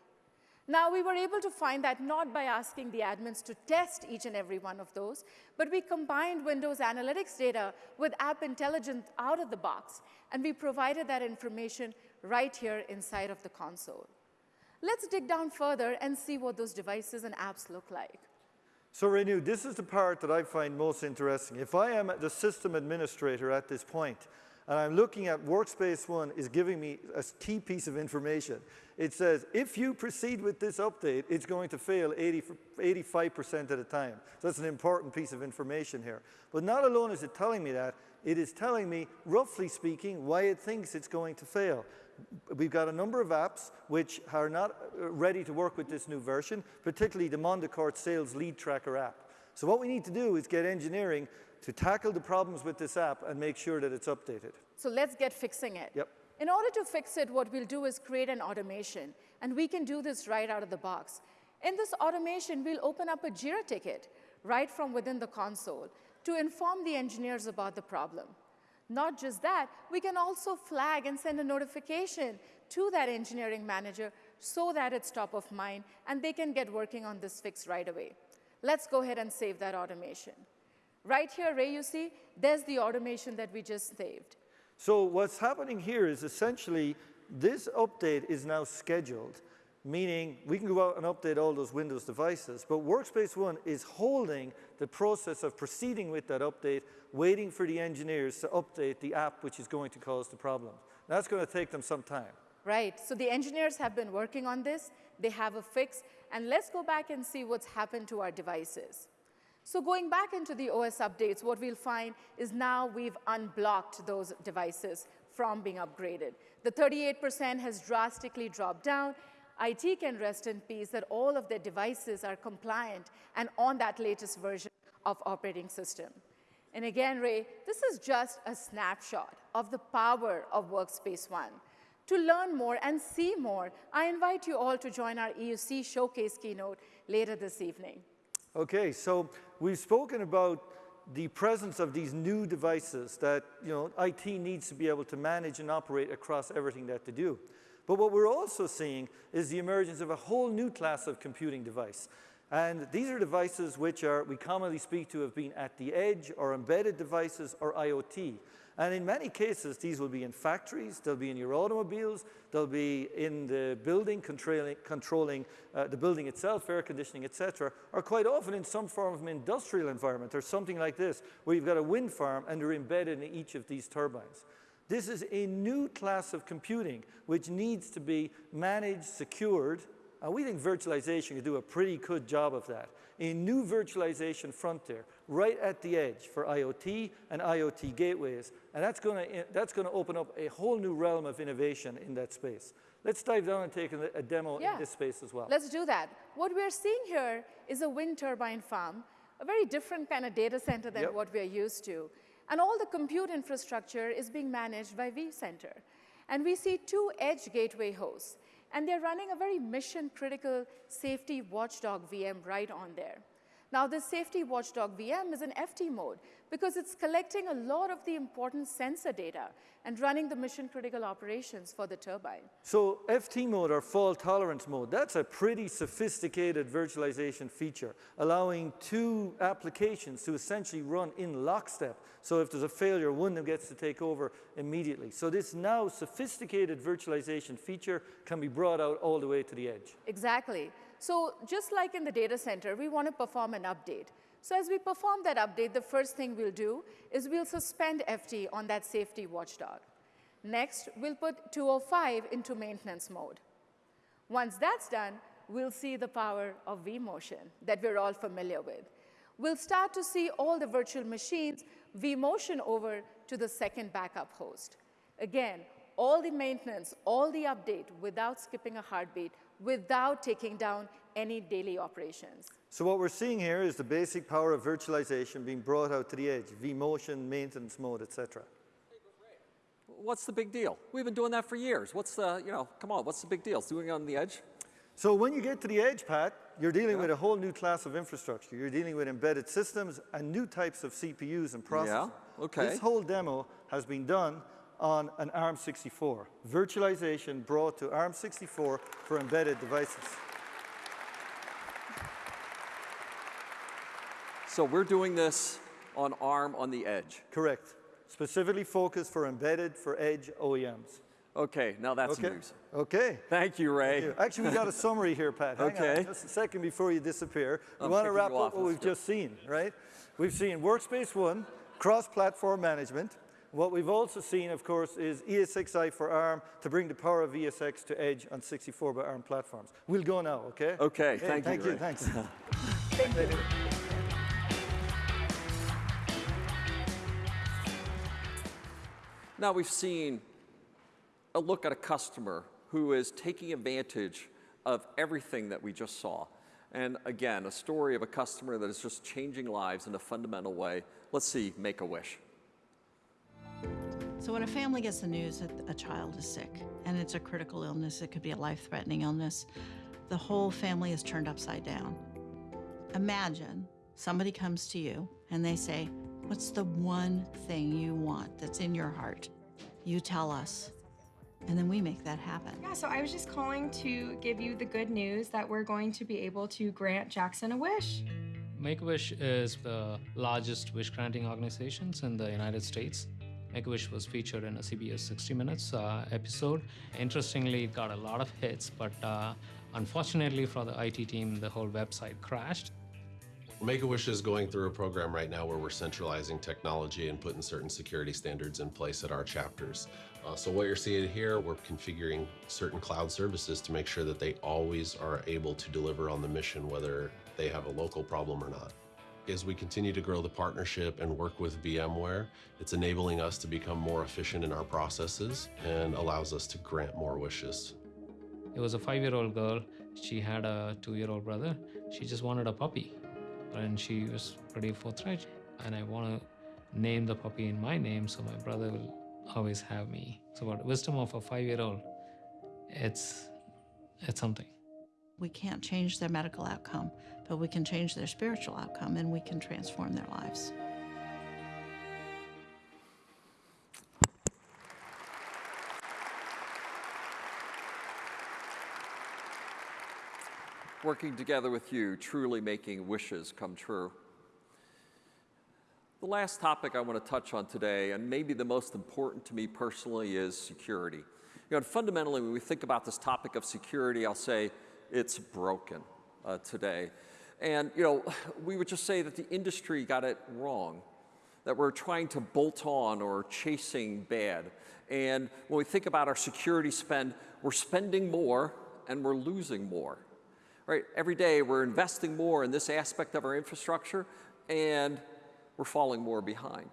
Now, we were able to find that not by asking the admins to test each and every one of those, but we combined Windows Analytics data with App Intelligence out of the box, and we provided that information right here inside of the console. Let's dig down further and see what those devices and apps look like. So Renu, this is the part that I find most interesting. If I am the system administrator at this point, and I'm looking at Workspace ONE is giving me a key piece of information. It says, if you proceed with this update, it's going to fail 80, 85% of the time. So that's an important piece of information here. But not alone is it telling me that, it is telling me, roughly speaking, why it thinks it's going to fail. We've got a number of apps which are not uh, ready to work with this new version, particularly the Mondacort Sales Lead Tracker app. So what we need to do is get engineering to tackle the problems with this app and make sure that it's updated. So let's get fixing it. Yep. In order to fix it, what we'll do is create an automation, and we can do this right out of the box. In this automation, we'll open up a JIRA ticket right from within the console to inform the engineers about the problem. Not just that, we can also flag and send a notification to that engineering manager so that it's top of mind and they can get working on this fix right away. Let's go ahead and save that automation. Right here, Ray, you see, there's the automation that we just saved. So what's happening here is essentially this update is now scheduled, meaning we can go out and update all those Windows devices, but Workspace ONE is holding the process of proceeding with that update, waiting for the engineers to update the app which is going to cause the problem. That's going to take them some time. Right, so the engineers have been working on this, they have a fix, and let's go back and see what's happened to our devices. So going back into the OS updates, what we'll find is now we've unblocked those devices from being upgraded. The 38% has drastically dropped down. IT can rest in peace that all of their devices are compliant and on that latest version of operating system. And again, Ray, this is just a snapshot of the power of Workspace ONE. To learn more and see more, I invite you all to join our EUC Showcase keynote later this evening. Okay, so we've spoken about the presence of these new devices that you know, IT needs to be able to manage and operate across everything that they do. But what we're also seeing is the emergence of a whole new class of computing device. And these are devices which are, we commonly speak to have been at the edge or embedded devices or IoT. And in many cases, these will be in factories, they'll be in your automobiles, they'll be in the building, controlling, controlling uh, the building itself, air conditioning, etc., or quite often in some form of an industrial environment or something like this, where you've got a wind farm and they're embedded in each of these turbines. This is a new class of computing which needs to be managed, secured, and we think virtualization can do a pretty good job of that. A new virtualization frontier right at the edge for IoT and IoT gateways. And that's going to eh, that's going to open up a whole new realm of innovation in that space. Let's dive down and take a, a demo yeah. in this space as well. Let's do that. What we're seeing here is a wind turbine farm, a very different kind of data center than yep. what we're used to. And all the compute infrastructure is being managed by vCenter. And we see two edge gateway hosts. And they're running a very mission critical safety watchdog VM right on there. Now, this safety watchdog VM is in FT mode because it's collecting a lot of the important sensor data and running the mission critical operations for the turbine. So FT mode or fault tolerance mode, that's a pretty sophisticated virtualization feature, allowing two applications to essentially run in lockstep. So if there's a failure, one of them gets to take over immediately. So this now sophisticated virtualization feature can be brought out all the way to the edge. Exactly. So just like in the data center, we want to perform an update. So as we perform that update, the first thing we'll do is we'll suspend FT on that safety watchdog. Next, we'll put 205 into maintenance mode. Once that's done, we'll see the power of vMotion that we're all familiar with. We'll start to see all the virtual machines vMotion over to the second backup host. Again, all the maintenance, all the update without skipping a heartbeat without taking down any daily operations. So what we're seeing here is the basic power of virtualization being brought out to the edge, vMotion, maintenance mode, etc. What's the big deal? We've been doing that for years. What's the, you know, come on, what's the big deal? It's doing it on the edge? So when you get to the edge, Pat, you're dealing yeah. with a whole new class of infrastructure. You're dealing with embedded systems and new types of CPUs and processors. Yeah, okay. This whole demo has been done on an ARM64. Virtualization brought to ARM64 for embedded devices. So we're doing this on ARM on the edge. Correct. Specifically focused for embedded for edge OEMs. Okay, now that's okay. news. Okay. Thank you, Ray. Thank you. Actually, we got a summary here, Pat. Hang okay. On just a second before you disappear. We I'm want to wrap up what we've just seen, right? We've seen Workspace ONE, cross-platform management. What we've also seen, of course, is ESXi for ARM to bring the power of ESX to edge on 64 by ARM platforms. We'll go now, okay? Okay, thank you. thank you, you. Thanks. thank you. Now we've seen a look at a customer who is taking advantage of everything that we just saw. And again, a story of a customer that is just changing lives in a fundamental way. Let's see Make-A-Wish. So when a family gets the news that a child is sick, and it's a critical illness, it could be a life-threatening illness, the whole family is turned upside down. Imagine somebody comes to you and they say, what's the one thing you want that's in your heart? You tell us, and then we make that happen. Yeah, so I was just calling to give you the good news that we're going to be able to grant Jackson a wish. Make-A-Wish is the largest wish granting organizations in the United States. Make-A-Wish was featured in a CBS 60 Minutes uh, episode. Interestingly, it got a lot of hits, but uh, unfortunately for the IT team, the whole website crashed. Make-A-Wish is going through a program right now where we're centralizing technology and putting certain security standards in place at our chapters. Uh, so what you're seeing here, we're configuring certain cloud services to make sure that they always are able to deliver on the mission, whether they have a local problem or not. As we continue to grow the partnership and work with VMware, it's enabling us to become more efficient in our processes and allows us to grant more wishes. It was a five-year-old girl. She had a two-year-old brother. She just wanted a puppy. And she was pretty forthright. And I want to name the puppy in my name so my brother will always have me. So about wisdom of a five-year-old, it's, it's something. We can't change their medical outcome, but we can change their spiritual outcome and we can transform their lives. Working together with you, truly making wishes come true. The last topic I want to touch on today, and maybe the most important to me personally, is security. You know, fundamentally, when we think about this topic of security, I'll say it's broken uh, today. And you know, we would just say that the industry got it wrong, that we're trying to bolt on or chasing bad. And when we think about our security spend, we're spending more and we're losing more. Right? Every day we're investing more in this aspect of our infrastructure, and we're falling more behind.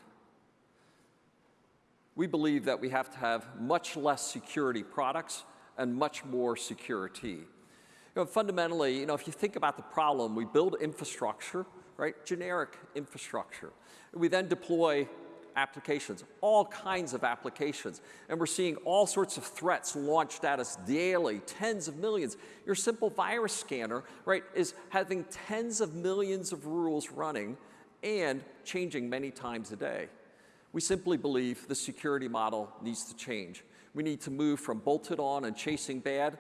We believe that we have to have much less security products and much more security. You know, fundamentally, you know, if you think about the problem, we build infrastructure, right? Generic infrastructure. We then deploy applications, all kinds of applications. And we're seeing all sorts of threats launched at us daily, tens of millions. Your simple virus scanner, right, is having tens of millions of rules running and changing many times a day. We simply believe the security model needs to change. We need to move from bolted on and chasing bad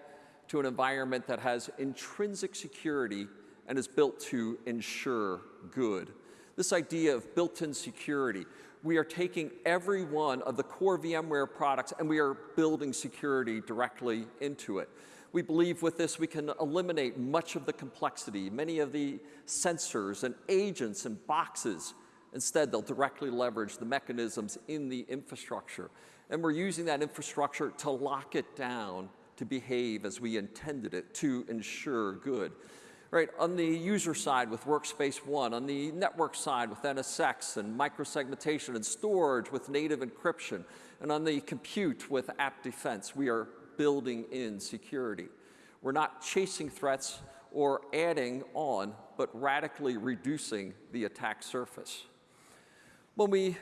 to an environment that has intrinsic security and is built to ensure good. This idea of built-in security, we are taking every one of the core VMware products and we are building security directly into it. We believe with this we can eliminate much of the complexity, many of the sensors and agents and boxes. Instead, they'll directly leverage the mechanisms in the infrastructure. And we're using that infrastructure to lock it down to behave as we intended it to ensure good. Right, on the user side with Workspace ONE, on the network side with NSX and microsegmentation and storage with native encryption, and on the compute with App Defense, we are building in security. We're not chasing threats or adding on, but radically reducing the attack surface. When we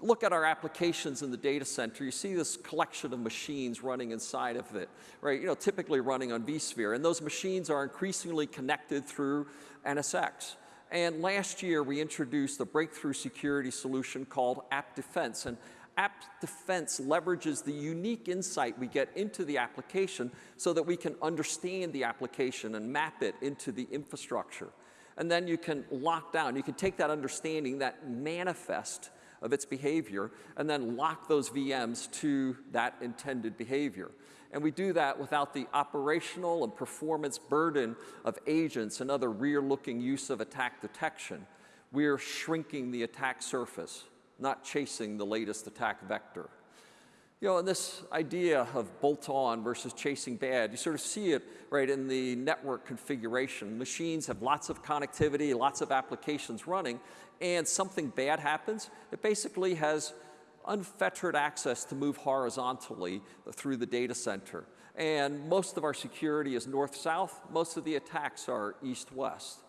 look at our applications in the data center, you see this collection of machines running inside of it, right? You know, typically running on vSphere, and those machines are increasingly connected through NSX. And last year, we introduced a breakthrough security solution called App Defense. And App Defense leverages the unique insight we get into the application so that we can understand the application and map it into the infrastructure. And then you can lock down, you can take that understanding, that manifest of its behavior, and then lock those VMs to that intended behavior. And we do that without the operational and performance burden of agents and other rear-looking use of attack detection. We're shrinking the attack surface, not chasing the latest attack vector. You know, and this idea of bolt-on versus chasing bad, you sort of see it right in the network configuration. Machines have lots of connectivity, lots of applications running, and something bad happens, it basically has unfettered access to move horizontally through the data center. And most of our security is north-south. Most of the attacks are east-west.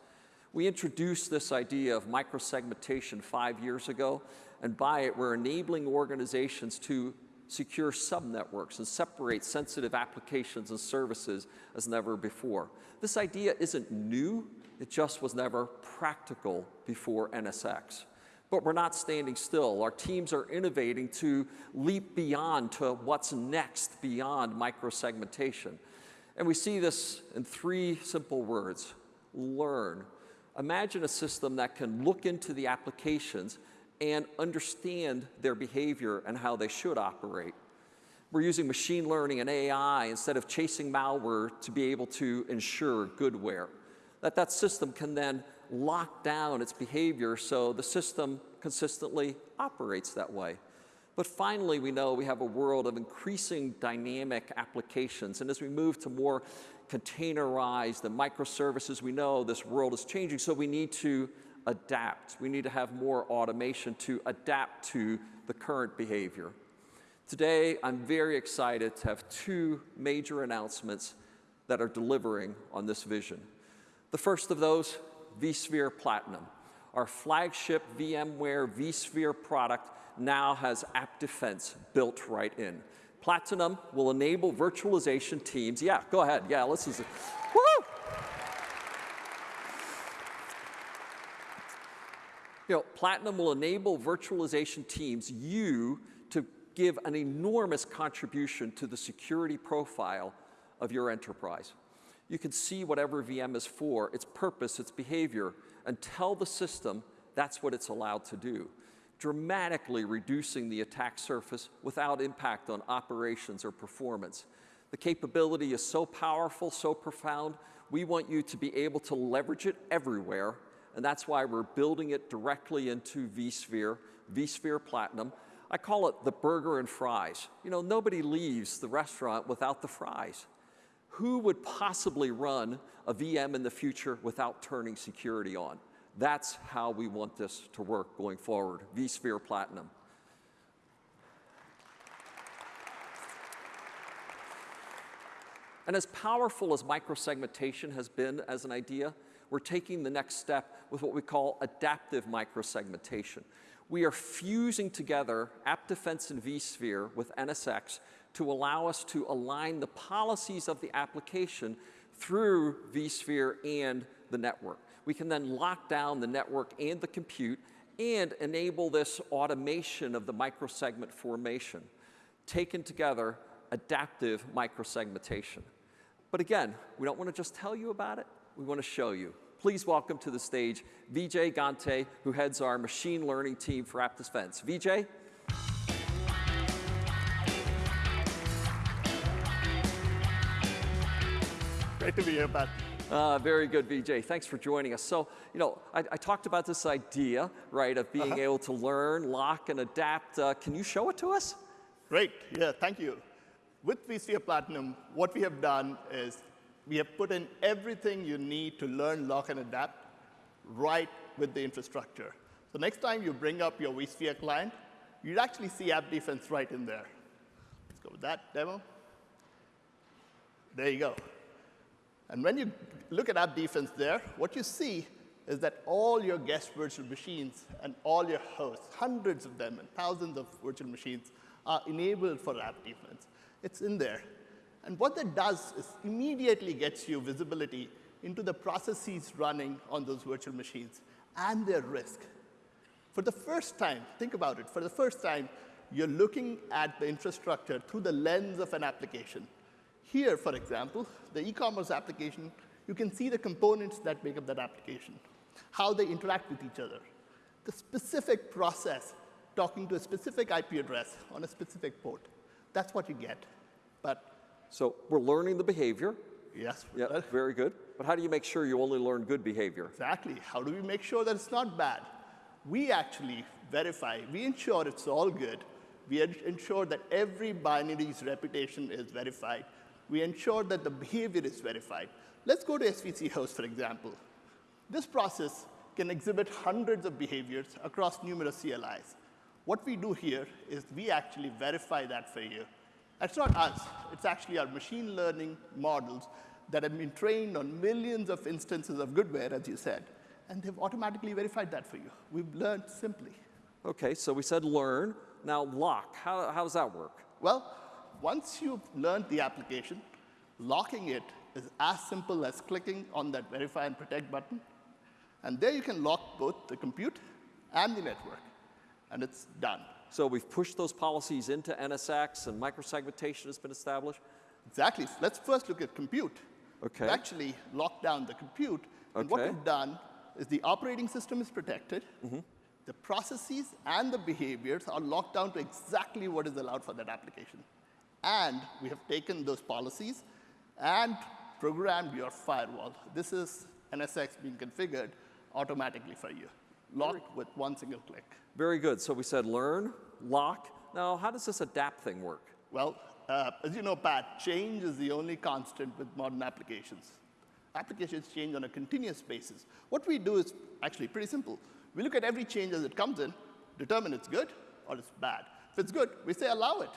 We introduced this idea of microsegmentation five years ago, and by it, we're enabling organizations to secure subnetworks and separate sensitive applications and services as never before. This idea isn't new, it just was never practical before NSX. But we're not standing still. Our teams are innovating to leap beyond to what's next beyond microsegmentation. And we see this in three simple words, learn. Imagine a system that can look into the applications and understand their behavior and how they should operate. We're using machine learning and AI instead of chasing malware to be able to ensure goodware. That that system can then lock down its behavior so the system consistently operates that way. But finally, we know we have a world of increasing dynamic applications. And as we move to more containerized and microservices, we know this world is changing, so we need to adapt. We need to have more automation to adapt to the current behavior. Today, I'm very excited to have two major announcements that are delivering on this vision. The first of those vSphere Platinum. Our flagship VMware vSphere product now has App Defense built right in. Platinum will enable virtualization teams. Yeah, go ahead. Yeah, let's listen. Woo! You know, Platinum will enable virtualization teams, you, to give an enormous contribution to the security profile of your enterprise you can see whatever VM is for, its purpose, its behavior, and tell the system that's what it's allowed to do, dramatically reducing the attack surface without impact on operations or performance. The capability is so powerful, so profound, we want you to be able to leverage it everywhere, and that's why we're building it directly into vSphere, vSphere Platinum. I call it the burger and fries. You know, nobody leaves the restaurant without the fries who would possibly run a VM in the future without turning security on? That's how we want this to work going forward, vSphere Platinum. And as powerful as microsegmentation has been as an idea, we're taking the next step with what we call adaptive microsegmentation. We are fusing together App Defense and vSphere with NSX to allow us to align the policies of the application through vSphere and the network. We can then lock down the network and the compute and enable this automation of the microsegment formation. Taken together, adaptive microsegmentation. But again, we don't want to just tell you about it, we want to show you. Please welcome to the stage Vijay Ganti, who heads our machine learning team for App Defense. Vijay? Great to be here, Pat. Uh, very good, Vijay. Thanks for joining us. So, you know, I, I talked about this idea, right, of being uh -huh. able to learn, lock, and adapt. Uh, can you show it to us? Great. Yeah, thank you. With vSphere Platinum, what we have done is we have put in everything you need to learn, lock, and adapt right with the infrastructure. So next time you bring up your vSphere client, you'd actually see App Defense right in there. Let's go with that demo. There you go. And when you look at App Defense there, what you see is that all your guest virtual machines and all your hosts, hundreds of them and thousands of virtual machines, are enabled for App Defense. It's in there. And what that does is immediately gets you visibility into the processes running on those virtual machines and their risk. For the first time, think about it, for the first time, you're looking at the infrastructure through the lens of an application. Here, for example, the e-commerce application, you can see the components that make up that application, how they interact with each other, the specific process talking to a specific IP address on a specific port. That's what you get. But so we're learning the behavior. Yes. Yeah, very good. But how do you make sure you only learn good behavior? Exactly. How do we make sure that it's not bad? We actually verify. We ensure it's all good. We ensure that every binary's reputation is verified. We ensure that the behavior is verified. Let's go to SVC host, for example. This process can exhibit hundreds of behaviors across numerous CLIs. What we do here is we actually verify that for you. That's not us. It's actually our machine learning models that have been trained on millions of instances of goodware, as you said, and they've automatically verified that for you. We've learned simply. OK, so we said learn. Now lock, how, how does that work? Well, once you've learned the application, locking it is as simple as clicking on that verify and protect button. And there you can lock both the compute and the network. And it's done. So we've pushed those policies into NSX and microsegmentation has been established? Exactly. Let's first look at compute. Okay. We actually locked down the compute. And what we've done is the operating system is protected. Mm -hmm. The processes and the behaviors are locked down to exactly what is allowed for that application. And we have taken those policies and programmed your firewall. This is NSX being configured automatically for you, locked with one single click. Very good. So we said learn, lock. Now, how does this adapt thing work? Well, uh, as you know, Pat, change is the only constant with modern applications. Applications change on a continuous basis. What we do is actually pretty simple. We look at every change as it comes in, determine it's good or it's bad. If it's good, we say allow it,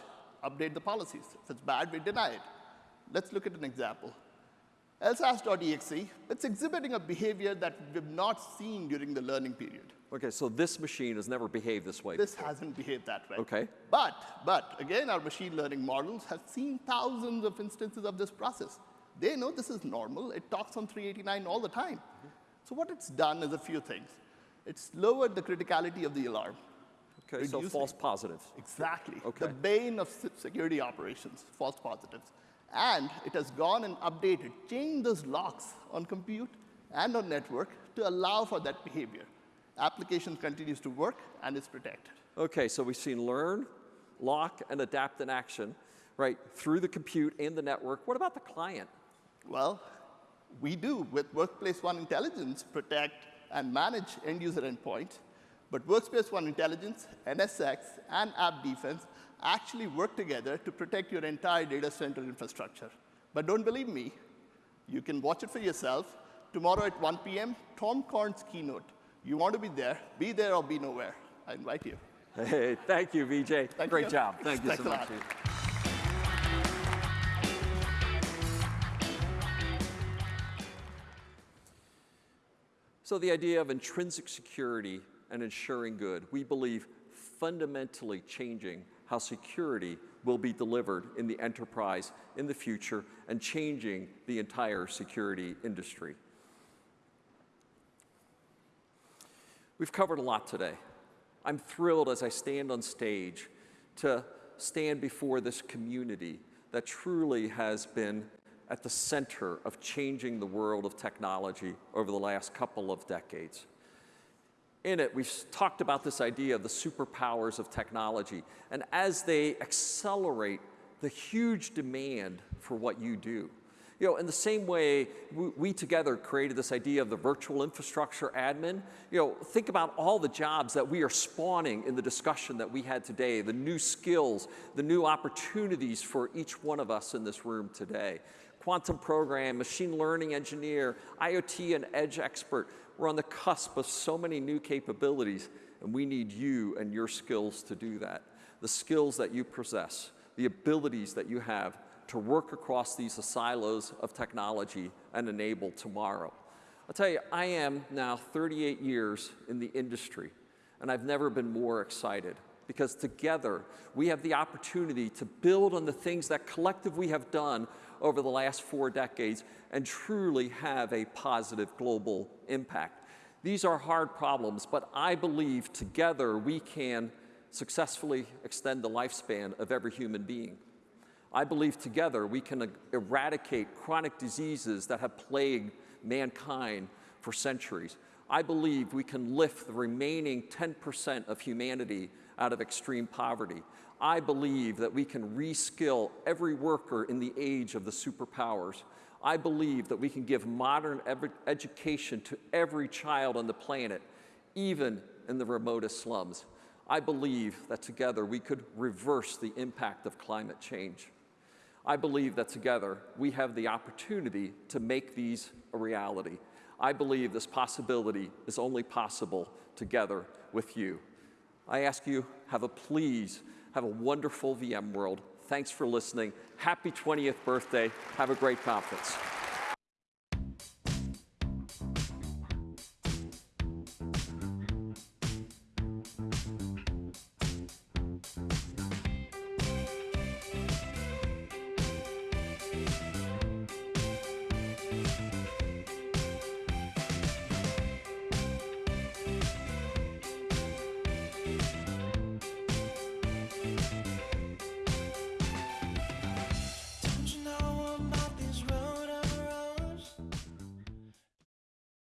update the policies. If it's bad, we deny it. Let's look at an example. LSASS.exe, it's exhibiting a behavior that we've not seen during the learning period. OK, so this machine has never behaved this way. This before. hasn't behaved that way. OK. But, but, again, our machine learning models have seen thousands of instances of this process. They know this is normal. It talks on 389 all the time. Mm -hmm. So what it's done is a few things. It's lowered the criticality of the alarm. OK, so false positives. Exactly. Okay. The bane of security operations, false positives. And it has gone and updated, changed those locks on compute and on network to allow for that behavior. Application continues to work and is protected. OK, so we've seen learn, lock, and adapt in action, right, through the compute and the network. What about the client? Well, we do with Workspace ONE Intelligence protect and manage end user endpoints. But Workspace ONE Intelligence, NSX, and App Defense actually work together to protect your entire data center infrastructure. But don't believe me. You can watch it for yourself. Tomorrow at 1 p.m., Tom Corn's keynote. You want to be there, be there or be nowhere. I invite you. Hey, thank you, Vijay. Thank Great you. job. Thank you Thanks so much. So the idea of intrinsic security and ensuring good, we believe fundamentally changing how security will be delivered in the enterprise in the future and changing the entire security industry. We've covered a lot today. I'm thrilled as I stand on stage to stand before this community that truly has been at the center of changing the world of technology over the last couple of decades in it, we've talked about this idea of the superpowers of technology. And as they accelerate the huge demand for what you do, you know, in the same way we, we, together created this idea of the virtual infrastructure admin, you know, think about all the jobs that we are spawning in the discussion that we had today, the new skills, the new opportunities for each one of us in this room today. Quantum program, machine learning engineer, IoT and edge expert. We're on the cusp of so many new capabilities, and we need you and your skills to do that. The skills that you possess, the abilities that you have to work across these silos of technology and enable tomorrow. I'll tell you, I am now 38 years in the industry, and I've never been more excited because together we have the opportunity to build on the things that collectively we have done over the last four decades and truly have a positive global impact. These are hard problems, but I believe together we can successfully extend the lifespan of every human being. I believe together we can eradicate chronic diseases that have plagued mankind for centuries. I believe we can lift the remaining 10% of humanity out of extreme poverty. I believe that we can reskill every worker in the age of the superpowers. I believe that we can give modern education to every child on the planet, even in the remotest slums. I believe that together we could reverse the impact of climate change. I believe that together we have the opportunity to make these a reality. I believe this possibility is only possible together with you. I ask you, have a please, have a wonderful VMworld. Thanks for listening. Happy 20th birthday. Have a great conference.